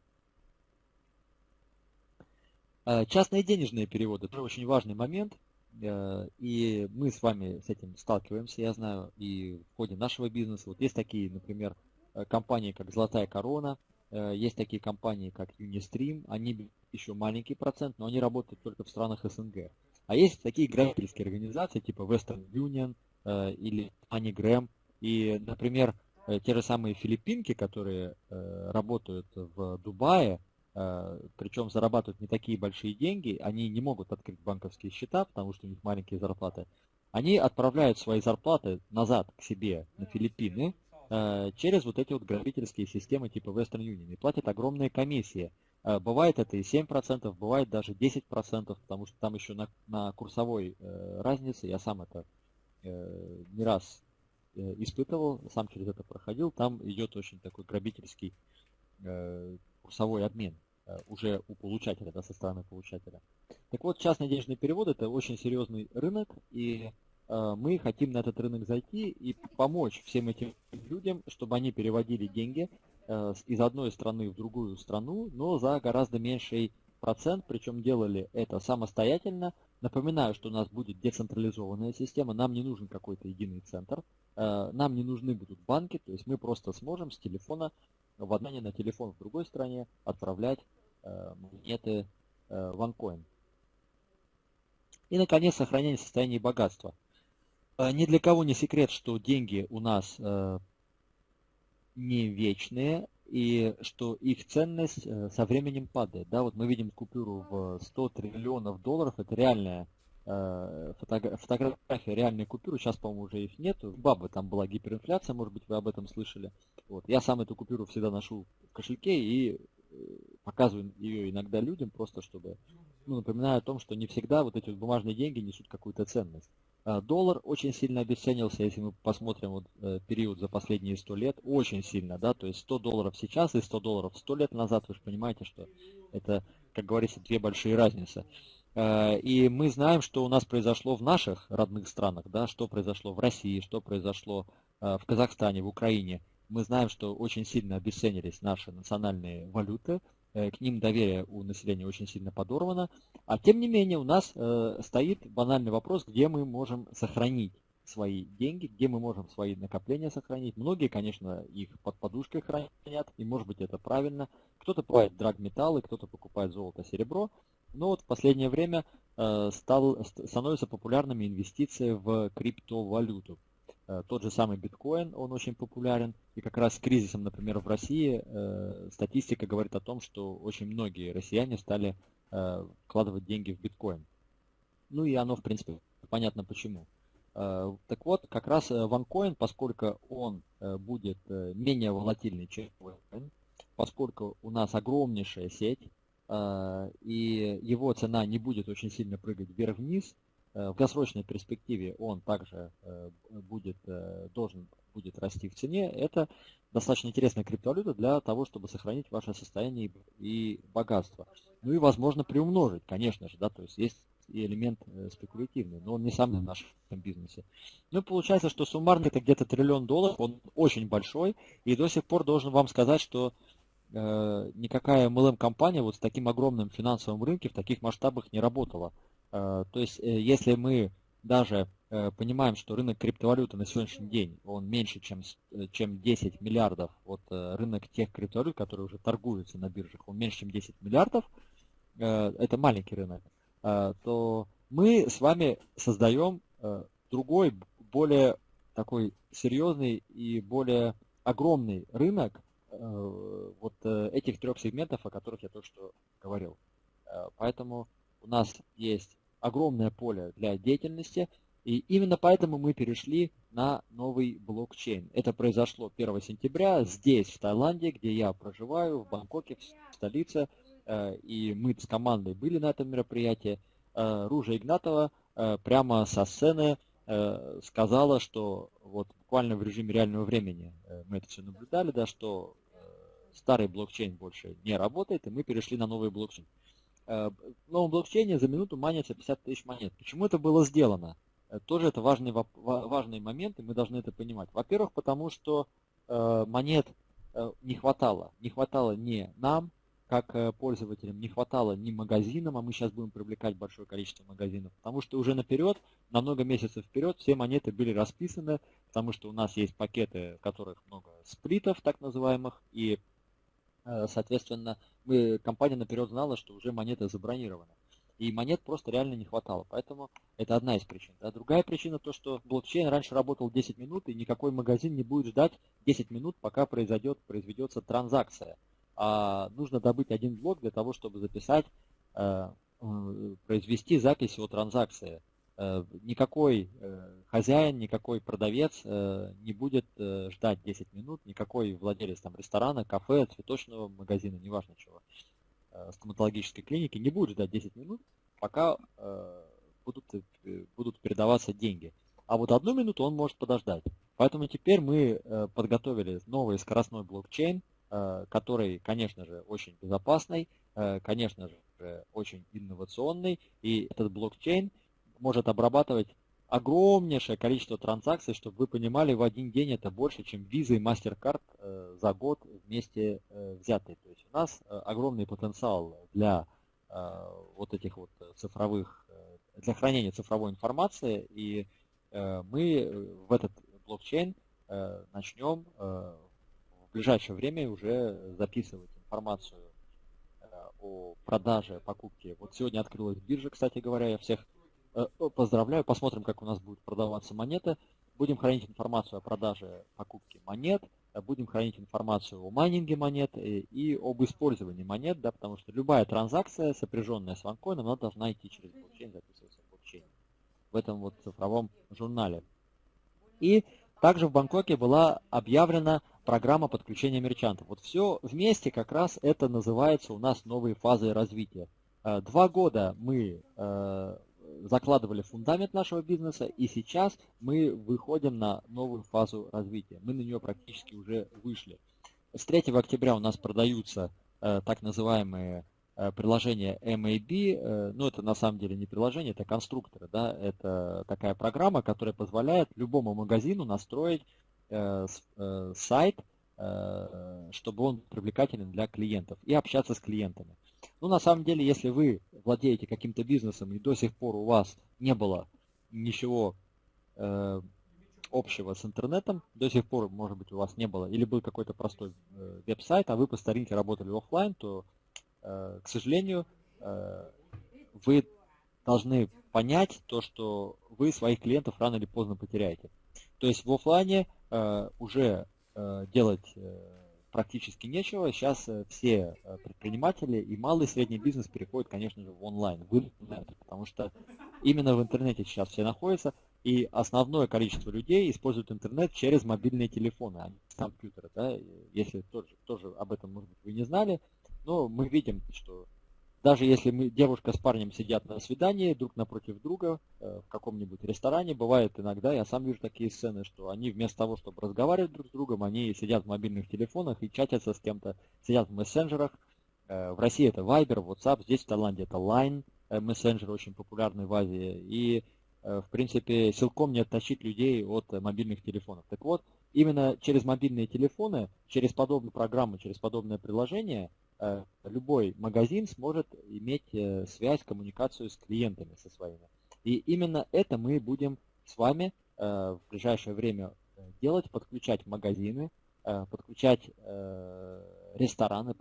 Э, частные денежные переводы – тоже очень важный момент, э, и мы с вами с этим сталкиваемся, я знаю, и в ходе нашего бизнеса. Вот есть такие, например, э, компании, как «Золотая корона», есть такие компании, как Unistream, они еще маленький процент, но они работают только в странах СНГ. А есть такие грабительские организации, типа Western Union или MoneyGram, и, например, Э, те же самые филиппинки, которые э, работают в Дубае, э, причем зарабатывают не такие большие деньги, они не могут открыть банковские счета, потому что у них маленькие зарплаты, они отправляют свои зарплаты назад к себе на Филиппины через вот эти вот грабительские системы типа Western Union. И платят огромные комиссии. Бывает это и 7%, бывает даже 10%, потому что там еще на, на курсовой разнице, я сам это не раз Э, испытывал, сам через это проходил, там идет очень такой грабительский э, курсовой обмен э, уже у получателя, да, со стороны получателя. Так вот, частный денежный перевод это очень серьезный рынок, и э, мы хотим на этот рынок зайти и помочь всем этим людям, чтобы они переводили деньги э, из одной страны в другую страну, но за гораздо меньший процент, причем делали это самостоятельно. Напоминаю, что у нас будет децентрализованная система, нам не нужен какой-то единый центр, э, нам не нужны будут банки, то есть мы просто сможем с телефона в одной на телефон в другой стране отправлять э, монеты э, OneCoin. И, наконец, сохранение состояния богатства. Ни для кого не секрет, что деньги у нас не вечные, и что их ценность э, со временем падает. Да, вот мы видим купюру в 100 триллионов долларов, это реальная э, фотография реальной купюры, сейчас, по-моему, уже их нет. В Бабы там была гиперинфляция, может быть, вы об этом слышали. Вот. Я сам эту купюру всегда ношу в кошельке и э, показываю ее иногда людям, просто чтобы, ну, напоминаю о том, что не всегда вот эти вот бумажные деньги несут какую-то ценность. Доллар очень сильно обесценился, если мы посмотрим вот период за последние 100 лет, очень сильно, да, то есть 100 долларов сейчас и 100 долларов 100 лет назад, вы же понимаете, что это, как говорится, две большие разницы. И мы знаем, что у нас произошло в наших родных странах, да, что произошло в России, что произошло в Казахстане, в Украине. Мы знаем, что очень сильно обесценились наши национальные валюты, Э, к ним доверие у населения очень сильно подорвано. А тем не менее у нас э, стоит банальный вопрос, где мы можем сохранить свои деньги, где мы можем свои накопления сохранить. Многие, конечно, их под подушкой хранят, и может быть это правильно. Кто-то покупает драгметаллы, кто-то покупает золото, серебро. Но вот в последнее время э, стал, становятся популярными инвестиции в криптовалюту. Э, тот же самый биткоин, он очень популярен. И как раз с кризисом, например, в России э, статистика говорит о том, что очень многие россияне стали э, вкладывать деньги в биткоин. Ну и оно, в принципе, понятно почему. Так вот, как раз OneCoin, поскольку он будет менее волатильный, чем биткоин, поскольку у нас огромнейшая сеть, и его цена не будет очень сильно прыгать вверх-вниз, в долгосрочной перспективе он также э, будет, э, должен будет расти в цене, это достаточно интересная криптовалюта для того, чтобы сохранить ваше состояние и богатство. Ну и, возможно, приумножить, конечно же, да, то есть есть и элемент спекулятивный, но он не самый в нашем бизнесе. Ну, получается, что суммарно это где-то триллион долларов, он очень большой, и до сих пор должен вам сказать, что э, никакая MLM-компания вот с таким огромным финансовым рынке в таких масштабах не работала. Э, то есть, э, если мы даже э, понимаем, что рынок криптовалюты на сегодняшний день, он меньше, чем, чем 10 миллиардов, вот рынок тех криптовалют, которые уже торгуются на биржах, он меньше, чем 10 миллиардов, это маленький рынок, то мы с вами создаем другой, более такой серьезный и более огромный рынок вот этих трех сегментов, о которых я только что говорил. Поэтому у нас есть огромное поле для деятельности, и именно поэтому мы перешли на новый блокчейн. Это произошло 1 сентября здесь, в Таиланде, где я проживаю, в Бангкоке, в столице, э, и мы с командой были на этом мероприятии. Э, Ружа Игнатова э, прямо со сцены сказала, что вот буквально в режиме реального времени мы это все наблюдали, да, что старый блокчейн больше не работает, и мы перешли на новый блокчейн. Э, в новом блокчейне за минуту манится 50 тысяч монет. Почему это было сделано? Э, тоже это важный, важный момент, и мы должны это понимать. Во-первых, потому что э, монет не хватало. Не хватало не нам, как пользователям, не хватало ни магазинам, а мы сейчас будем привлекать большое количество магазинов, потому что уже наперед, на много месяцев вперед, все монеты были расписаны, потому что у нас есть пакеты, в которых много сплитов, так называемых, и соответственно, компания наперед знала, что уже монета забронирована. И монет просто реально не хватало. Поэтому это одна из причин. Да. Другая причина то, что блокчейн раньше работал 10 минут, и никакой магазин не будет ждать 10 минут, пока произойдет, произведется транзакция. А нужно добыть один блок для того, чтобы записать, э, э, произвести запись о транзакции. Э, никакой э, хозяин, никакой продавец э, не будет ждать 10 минут, никакой владелец там ресторана, кафе, цветочного магазина, неважно чего, стоматологической клиники не будет ждать 10 минут, пока будут, будут передаваться деньги. А вот одну минуту он может подождать. Поэтому теперь мы подготовили новый скоростной блокчейн, который, конечно же, очень безопасный, конечно же, очень инновационный. И этот блокчейн может обрабатывать огромнейшее количество транзакций, чтобы вы понимали, в один день это больше, чем Visa и MasterCard э, за год вместе э, взятые. То есть у нас э, огромный потенциал для вот этих вот цифровых, для хранения цифровой информации, и мы в этот блокчейн начнем в ближайшее время уже записывать информацию о продаже, покупке. Вот сегодня открылась биржа, кстати говоря, я всех поздравляю, посмотрим, как у нас будет продаваться монеты. Будем хранить информацию о продаже покупки монет, э, будем хранить информацию о майнинге монет и, и об использовании монет, да, потому что любая транзакция, сопряженная с ванкоином, она должна идти через блокчейн, записываться в блокчейне, в этом вот цифровом журнале. И также в Бангкоке была объявлена программа подключения мерчантов. Вот все вместе как раз это называется у нас новые фазы развития. Э, два года мы закладывали фундамент нашего бизнеса, и сейчас мы выходим на новую фазу развития. Мы на нее практически уже вышли. С 3 октября у нас продаются э, так называемые э, приложения MAB. Э, ну, это на самом деле не приложение, это конструкторы. Да? Это такая программа, которая позволяет любому магазину настроить э, э, сайт, э, чтобы он привлекателен для клиентов и общаться с клиентами. Ну, на самом деле, если вы владеете каким-то бизнесом и до сих пор у вас не было ничего э, общего с интернетом, до сих пор, может быть, у вас не было, или был какой-то простой э, веб-сайт, а вы по старинке работали офлайн, то, э, к сожалению, э, вы должны понять то, что вы своих клиентов рано или поздно потеряете. То есть в офлайне э, уже э, делать э, практически нечего. Сейчас э, все э, предприниматели и малый и средний бизнес переходят, конечно же, в онлайн, в интернет, потому что именно в интернете сейчас все находятся, и основное количество людей используют интернет через мобильные телефоны, а не компьютеры. Да? Если тоже, тоже об этом, может быть, вы не знали, но мы видим, что даже если мы, девушка с парнем сидят на свидании друг напротив друга э, в каком-нибудь ресторане, бывает иногда, я сам вижу такие сцены, что они вместо того, чтобы разговаривать друг с другом, они сидят в мобильных телефонах и чатятся с кем-то, сидят в мессенджерах. Э, в России это Viber, WhatsApp, здесь в Таиланде это Line, э, мессенджер очень популярный в Азии. И, в принципе, силком не оттащить людей от мобильных телефонов. Так вот, именно через мобильные телефоны, через подобные программы, через подобное приложение – Э, любой магазин сможет иметь э, связь, коммуникацию с клиентами со своими. И именно это мы будем с вами э, в ближайшее время делать, подключать магазины, подключать рестораны,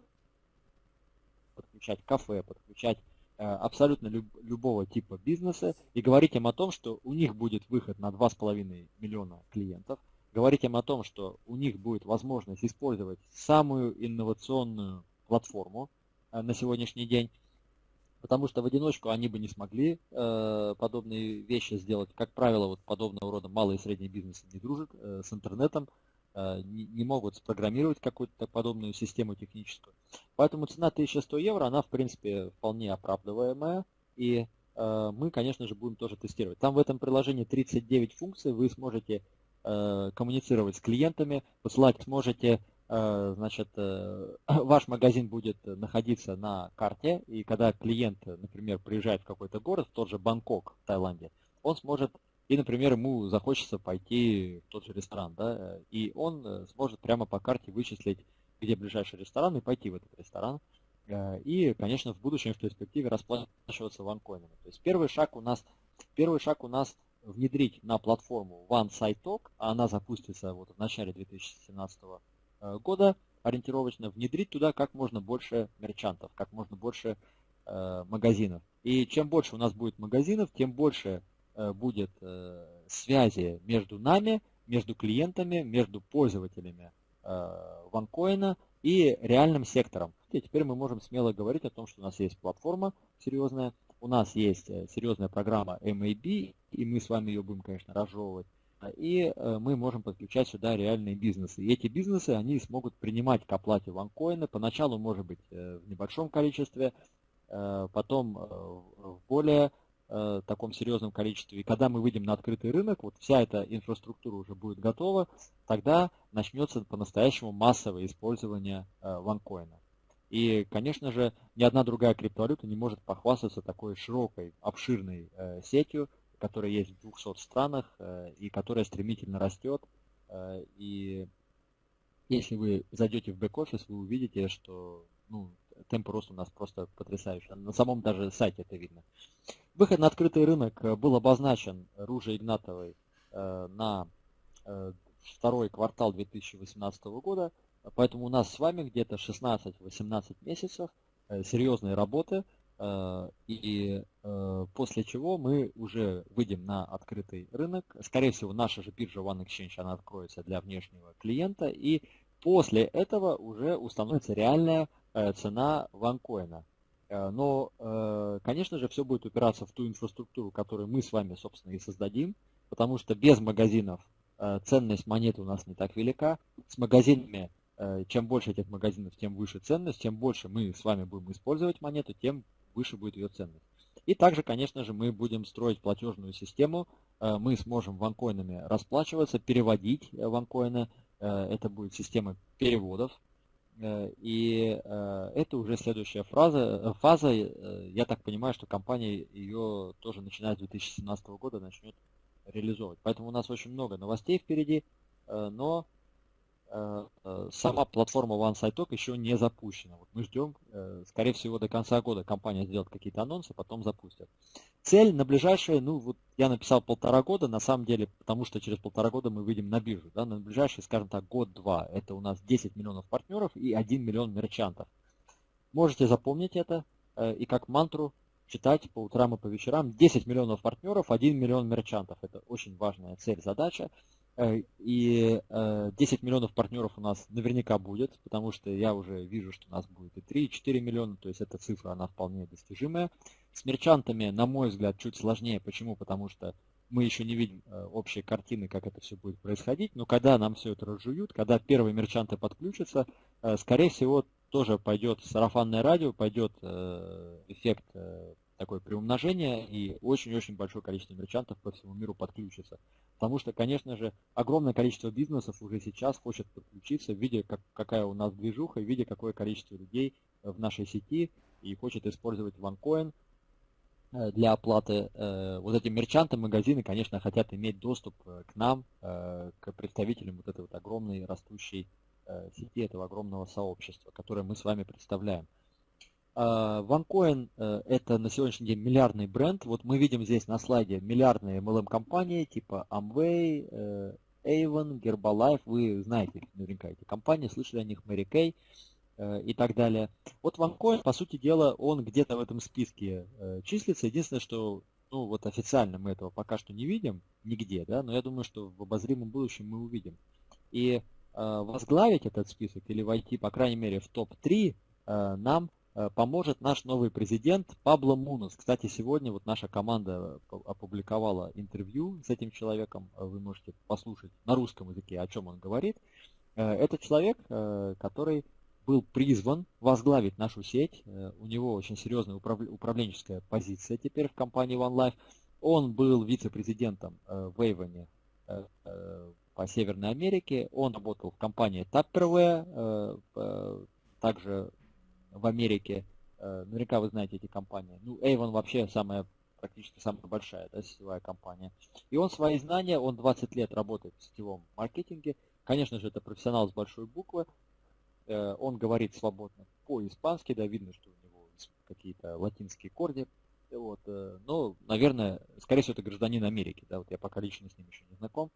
подключать кафе, подключать абсолютно любого типа бизнеса и говорить им о том, что у них будет выход на 2,5 миллиона клиентов, говорить им о том, что у них будет возможность использовать самую инновационную платформу э, на сегодняшний день, потому что в одиночку они бы не смогли э, подобные вещи сделать. Как правило, вот подобного рода малые и средние бизнесы не дружат э, с интернетом, э, не, не могут спрограммировать какую-то подобную систему техническую. Поэтому цена 1100 евро, она в принципе вполне оправдываемая, и э, мы, конечно же, будем тоже тестировать. Там в этом приложении 39 функций, вы сможете коммуницировать с клиентами, посылать сможете Э, значит, э, ваш магазин будет находиться на карте, и когда клиент, например, приезжает в какой-то город, в тот же Бангкок в Таиланде, он сможет, и, например, ему захочется пойти в тот же ресторан, да, и он э, сможет прямо по карте вычислить, где ближайший ресторан, и пойти в этот ресторан. И, конечно, в будущем, в перспективе расплачиваться ванкоинами. То есть первый шаг у нас, первый шаг у нас внедрить на платформу OneSideTalk, а она запустится вот в начале 2017 года Э, года ориентировочно внедрить туда как можно больше мерчантов, как можно больше э, магазинов. И чем больше у нас будет магазинов, тем больше э, будет э, связи между нами, между клиентами, между пользователями э, ванкоина и реальным сектором. И теперь мы можем смело говорить о том, что у нас есть платформа серьезная, у нас есть э, серьезная программа MAB, и мы с вами ее будем, конечно, разжевывать и э, мы можем подключать сюда реальные бизнесы. И эти бизнесы, они смогут принимать к оплате ванкоины, поначалу, может быть, э, в небольшом количестве, потом в более таком серьезном количестве. И когда мы выйдем на открытый рынок, вот вся эта инфраструктура уже будет готова, тогда начнется по-настоящему массовое использование ванкоина. И, конечно же, ни одна другая криптовалюта не может похвастаться такой широкой, обширной сетью, которая есть в 200 странах э, и которая стремительно растет. Э, и если вы зайдете в бэк-офис, вы увидите, что ну, темп роста у нас просто потрясающий. На самом даже сайте это видно. Выход на открытый рынок был обозначен Ружей Игнатовой э, на второй квартал 2018 года. Поэтому у нас с вами где-то 16-18 месяцев серьезной работы – Э, и э, после чего мы уже выйдем на открытый рынок. Скорее всего, наша же биржа One Exchange, она откроется для внешнего клиента. И после этого уже установится реальная э, цена ванкоина. Но, конечно же, все будет упираться в ту инфраструктуру, которую мы с вами, собственно, и создадим. Потому что без магазинов ценность монеты у нас не так велика. С магазинами чем больше этих магазинов, тем выше ценность, тем больше мы с вами будем использовать монету, тем выше будет ее ценность. И также, конечно же, мы будем строить платежную систему. Мы сможем ванкоинами расплачиваться, переводить ванкоины. Это будет система переводов. И это уже следующая фраза, фаза. Я так понимаю, что компания ее тоже начиная с 2017 года начнет реализовывать. Поэтому у нас очень много новостей впереди, но Э, э, сама платформа OneSideTalk еще не запущена. Вот мы ждем, э, скорее всего, до конца года компания сделает какие-то анонсы, потом запустят. Цель на ближайшие, ну вот я написал полтора года, на самом деле, потому что через полтора года мы выйдем на биржу. Да, на ближайшие, скажем так, год-два. Это у нас 10 миллионов партнеров и 1 миллион мерчантов. Можете запомнить это и как мантру читать по утрам и по вечерам. 10 миллионов партнеров, 1 миллион мерчантов. Это очень важная цель, задача. Э, и 10 э, миллионов партнеров у нас наверняка будет, потому что я уже вижу, что у нас будет и 3, и 4 миллиона, то есть эта цифра, она вполне достижимая. С мерчантами, на мой взгляд, чуть сложнее. Почему? Потому что мы еще не видим э, общей картины, как это все будет происходить, но когда нам все это разжуют, когда первые мерчанты подключатся, скорее всего, тоже пойдет сарафанное радио, пойдет эффект такое приумножение, и очень-очень большое количество мерчантов по всему миру подключится. Потому что, конечно же, огромное количество бизнесов уже сейчас хочет подключиться, видя, как, какая у нас движуха, видя, какое количество людей в нашей сети, и хочет использовать OneCoin э, для оплаты. Э, вот эти мерчанты, магазины, конечно, хотят иметь доступ э, к нам, к представителям вот этой вот огромной растущей сети, этого огромного сообщества, которое мы с вами представляем. OneCoin э, это на сегодняшний день миллиардный бренд. Вот мы видим здесь на слайде миллиардные MLM-компании типа Amway, э, Avon, Herbalife. Вы знаете наверняка эти компании, слышали о них, Mary Kay э, и так далее. Вот OneCoin, по сути дела, он где-то в этом списке числится. Единственное, что ну вот официально мы этого пока что не видим нигде, да, но я думаю, что в обозримом будущем мы увидим. И возглавить этот список или войти, по крайней мере, в топ-3 нам поможет наш новый президент Пабло Мунос. Кстати, сегодня вот наша команда опубликовала интервью с этим человеком. Э, вы можете послушать на русском языке, о чем он говорит. Э, это человек, который был призван возглавить нашу сеть. У него очень серьезная управленческая позиция теперь в компании OneLife. Он был вице-президентом в Эйвоне по Северной Америке. Он работал в компании Tupperware, также в Америке. Э, наверняка вы знаете эти компании. Ну, Avon вообще самая, практически самая большая да, сетевая компания. И он свои знания, он 20 лет работает в сетевом маркетинге. Конечно же, это профессионал с большой буквы. Э, он говорит свободно по-испански, да, видно, что у него какие-то латинские корни. Вот, э, но, наверное, скорее всего, это гражданин Америки, да, вот я пока лично с ним еще не знаком.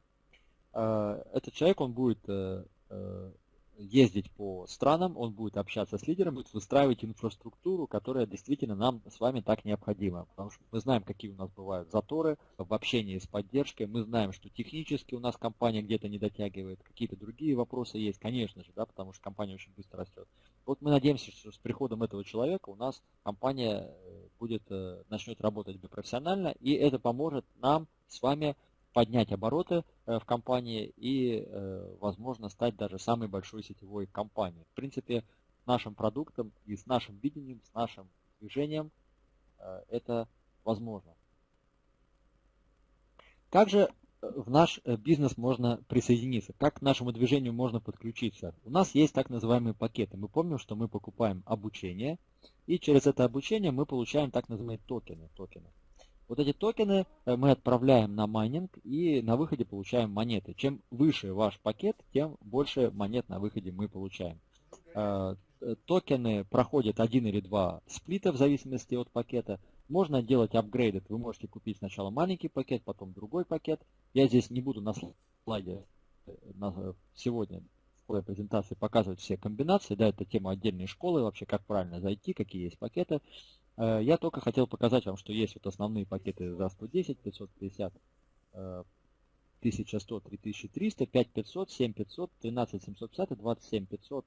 Этот человек, он будет ездить по странам, он будет общаться с лидером, будет выстраивать инфраструктуру, которая действительно нам с вами так необходима. Потому что мы знаем, какие у нас бывают заторы в общении с поддержкой, мы знаем, что технически у нас компания где-то не дотягивает, какие-то другие вопросы есть, конечно же, да, потому что компания очень быстро растет. Вот мы надеемся, что с приходом этого человека у нас компания э, будет, э, начнет работать профессионально, и это поможет нам с вами поднять обороты э, в компании и, э, возможно, стать даже самой большой сетевой компанией. В принципе, нашим продуктом и с нашим видением, с нашим движением э, это возможно. Как же в наш бизнес можно присоединиться? Как к нашему движению можно подключиться? У нас есть так называемые пакеты. Мы помним, что мы покупаем обучение, и через это обучение мы получаем так называемые токены. токены. Вот эти токены э, мы отправляем на майнинг и на выходе получаем монеты. Чем выше ваш пакет, тем больше монет на выходе мы получаем. Э, э, токены проходят один или два сплита в зависимости от пакета. Можно делать апгрейды. Вы можете купить сначала маленький пакет, потом другой пакет. Я здесь не буду на слайде сегодня в своей презентации показывать все комбинации. Да, это тема отдельной школы, вообще как правильно зайти, какие есть пакеты. Э, я только хотел показать вам, что есть вот основные пакеты за 110, 550, 1100, 3300, 5500, 7500, 13750 и 27500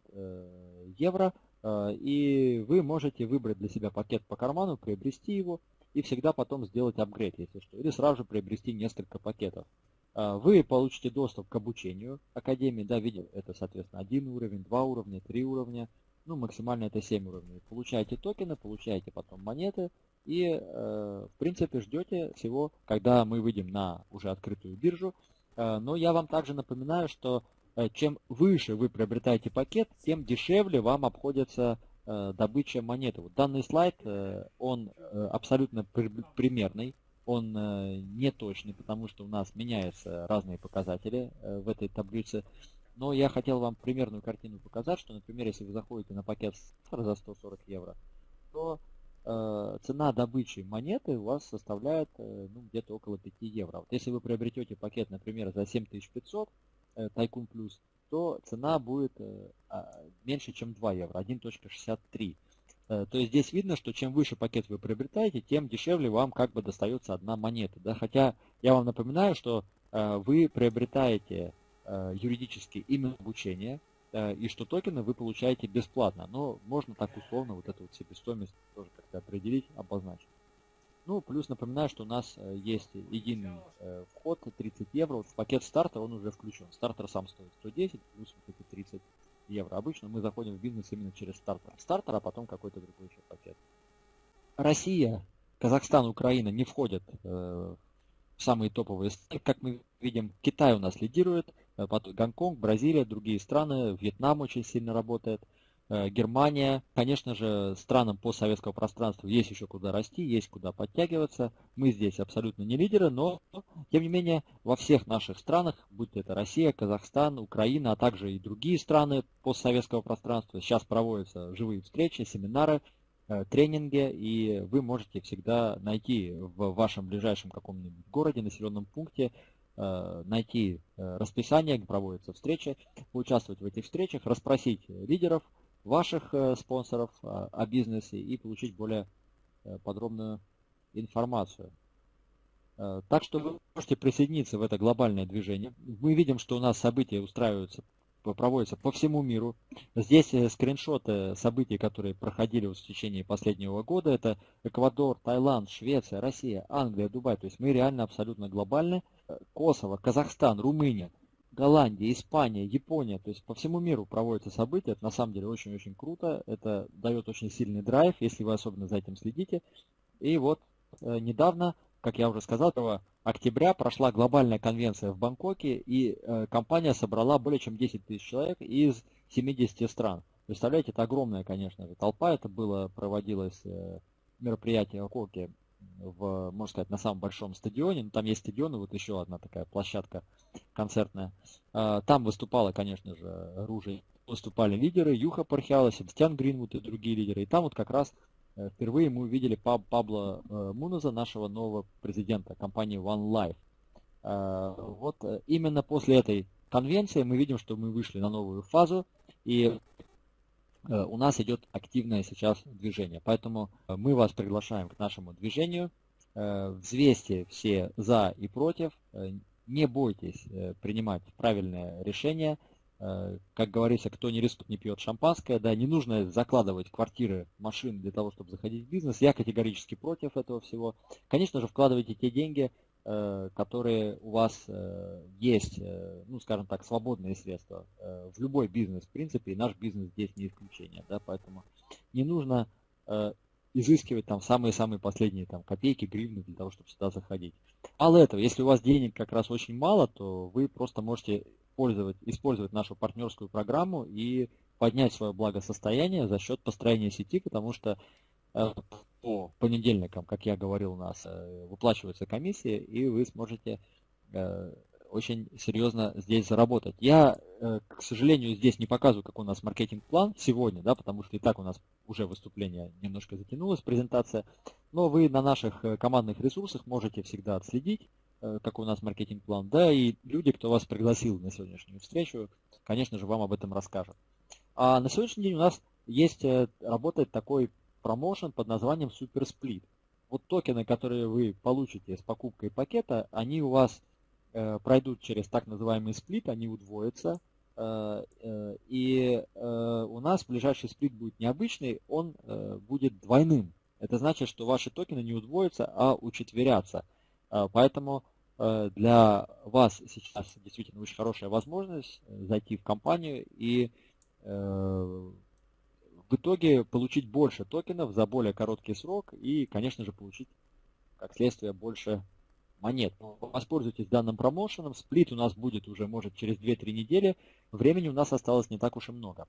евро. Э, и вы можете выбрать для себя пакет по карману, приобрести его и всегда потом сделать апгрейд, если что. Или сразу же приобрести несколько пакетов. Э, вы получите доступ к обучению Академии, да, видите, это, соответственно, один уровень, два уровня, три уровня, ну, максимально это 7 уровней. Получаете токены, получаете потом монеты, и в принципе ждете всего, когда мы выйдем на уже открытую биржу. Но я вам также напоминаю, что чем выше вы приобретаете пакет, тем дешевле вам обходится добыча монеты. Вот данный слайд, он абсолютно примерный он э, не точный, потому что у нас меняются разные показатели э, в этой таблице. Но я хотел вам примерную картину показать, что, например, если вы заходите на пакет за 140 евро, то э, цена добычи монеты у вас составляет э, ну, где-то около 5 евро. Вот если вы приобретете пакет, например, за 7500 э, Tycoon Plus, то цена будет э, а, меньше, чем 2 евро, 1.63. Э, то есть здесь видно, что чем выше пакет вы приобретаете, тем дешевле вам как бы достается одна монета. Да? Хотя я вам напоминаю, что э, вы приобретаете юридически именно обучение, и что токены вы получаете бесплатно. Но можно так условно вот эту вот себестоимость тоже как-то определить, обозначить. Ну, плюс напоминаю, что у нас есть единый вход 30 евро. Вот в пакет стартер он уже включен. Стартер сам стоит 110, плюс вот эти 30 евро. Обычно мы заходим в бизнес именно через стартер. Стартер, а потом какой-то другой еще пакет. Россия, Казахстан, Украина не входят э, в самые топовые страны. Как мы видим, Китай у нас лидирует, э, Гонконг, Бразилия, другие страны, Вьетнам очень сильно работает. Э, Германия. Конечно же, странам постсоветского пространства есть еще куда расти, есть куда подтягиваться. Мы здесь абсолютно не лидеры, но, тем не менее, во всех наших странах, будь это Россия, Казахстан, Украина, а также и другие страны постсоветского пространства, сейчас проводятся живые встречи, семинары, э, тренинги, и вы можете всегда найти в вашем ближайшем каком-нибудь городе, населенном пункте, найти расписание, где проводятся встречи, участвовать в этих встречах, расспросить лидеров, ваших э, спонсоров а, о бизнесе и получить более э, подробную информацию. Э, так что вы можете присоединиться в это глобальное движение. Мы видим, что у нас события устраиваются, проводятся по всему миру. Здесь скриншоты событий, которые проходили в течение последнего года. Это Эквадор, Таиланд, Швеция, Россия, Англия, Дубай. То есть мы реально абсолютно глобальны. Косово, Казахстан, Румыния. Голландия, Испания, Япония, то есть по всему миру проводятся события. Это на самом деле очень-очень круто. Это дает очень сильный драйв, если вы особенно за этим следите. И вот э, недавно, как я уже сказал, 1 октября прошла глобальная конвенция в Бангкоке, и э, компания собрала более чем 10 тысяч человек из 70 стран. Представляете, это огромная, конечно же, толпа. Это было, проводилось э, мероприятие в Коке в, можно сказать, на самом большом стадионе. Ну, там есть стадион, и вот еще одна такая площадка концертная. А, там выступала, конечно же, Ружей. Выступали лидеры, Юха Пархиала, Себастьян Гринвуд и другие лидеры. И там вот как раз впервые мы увидели Пабло э, Муноза, нашего нового президента компании One Life. А, вот э, именно после этой конвенции мы видим, что мы вышли на новую фазу, и Э, у нас идет активное сейчас движение. Поэтому э, мы вас приглашаем к нашему движению. Э, взвесьте все за и против. Не бойтесь принимать правильное решение. Как говорится, кто не рискует, не пьет шампанское. Да, не нужно закладывать квартиры, машины для того, чтобы заходить в бизнес. Я категорически против этого всего. Конечно же, вкладывайте те деньги, Э, которые у вас э, есть, э, ну, скажем так, свободные средства в любой бизнес, в принципе, и наш бизнес здесь не исключение, да, поэтому не нужно изыскивать там самые-самые последние там копейки, гривны для того, чтобы сюда заходить. Мало этого, если у вас денег как раз очень мало, то вы просто можете пользовать, использовать нашу партнерскую программу и поднять свое благосостояние за счет построения сети, потому что по понедельникам, как я говорил, у нас э, выплачиваются комиссии, и вы сможете э, очень серьезно здесь заработать. Я, э, к сожалению, здесь не показываю, как у нас маркетинг-план сегодня, да, потому что и так у нас уже выступление немножко затянулось, презентация. Но вы на наших командных ресурсах можете всегда отследить, какой у нас маркетинг-план. Да, и люди, кто вас пригласил на сегодняшнюю встречу, конечно же, вам об этом расскажут. А на сегодняшний день у нас есть, работает такой промоушен под названием Super Split. Вот токены, которые вы получите с покупкой пакета, они у вас э, пройдут через так называемый сплит, они удвоятся. Э, э, и э, у нас ближайший сплит будет необычный, он э, будет двойным. Это значит, что ваши токены не удвоятся, а учетверятся. Э, поэтому э, для вас сейчас действительно очень хорошая возможность зайти в компанию и в итоге получить больше токенов за более короткий срок и, конечно же, получить, как следствие, больше монет. Воспользуйтесь данным промоушеном. Сплит у нас будет уже, может, через 2-3 недели. Времени у нас осталось не так уж и много.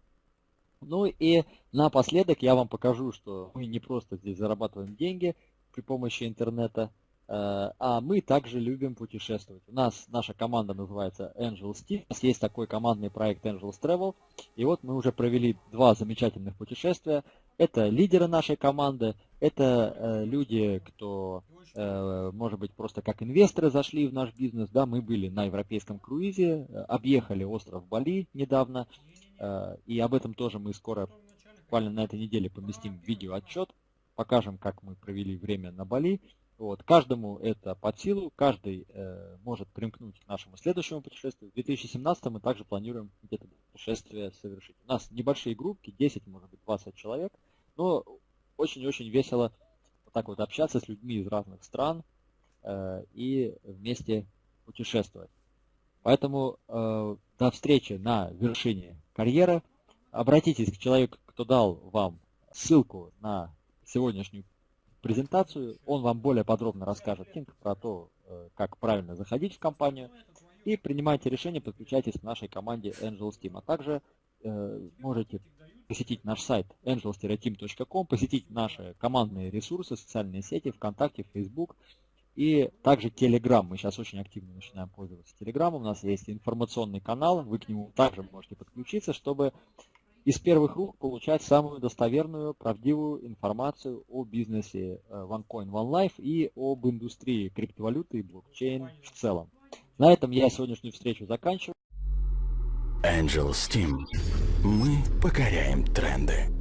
Ну и напоследок я вам покажу, что мы не просто здесь зарабатываем деньги при помощи интернета, э, а мы также любим путешествовать. У нас наша команда называется Angels Team. У нас есть такой командный проект Angels Travel. И вот мы уже провели два замечательных путешествия. Это лидеры нашей команды, это э, люди, кто, э, может быть, просто как инвесторы зашли в наш бизнес. Да, мы были на европейском круизе, объехали остров Бали недавно. Э, и об этом тоже мы скоро, буквально на этой неделе, поместим видеоотчет, покажем, как мы провели время на Бали. Вот. Каждому это под силу, каждый э, может примкнуть к нашему следующему путешествию. В 2017 мы также планируем где-то путешествие совершить. У нас небольшие группки, 10, может быть, 20 человек, но очень-очень весело вот так вот общаться с людьми из разных стран э, и вместе путешествовать. Поэтому э, до встречи на вершине карьеры. Обратитесь к человеку, кто дал вам ссылку на сегодняшнюю презентацию. Он вам более подробно расскажет про то, э, как правильно заходить в компанию. И принимайте решение, подключайтесь к нашей команде Angels Team. А также э, можете посетить наш сайт angels-team.com, посетить наши командные ресурсы, социальные сети, ВКонтакте, Facebook, и также Telegram. Мы сейчас очень активно начинаем пользоваться Telegram. У нас есть информационный канал. Вы к нему также можете подключиться, чтобы из первых рук получать самую достоверную, правдивую информацию о бизнесе э, OneCoin OneLife и об индустрии криптовалюты и блокчейн в целом. На этом я сегодняшнюю встречу заканчиваю. Angel Steam. Мы покоряем тренды.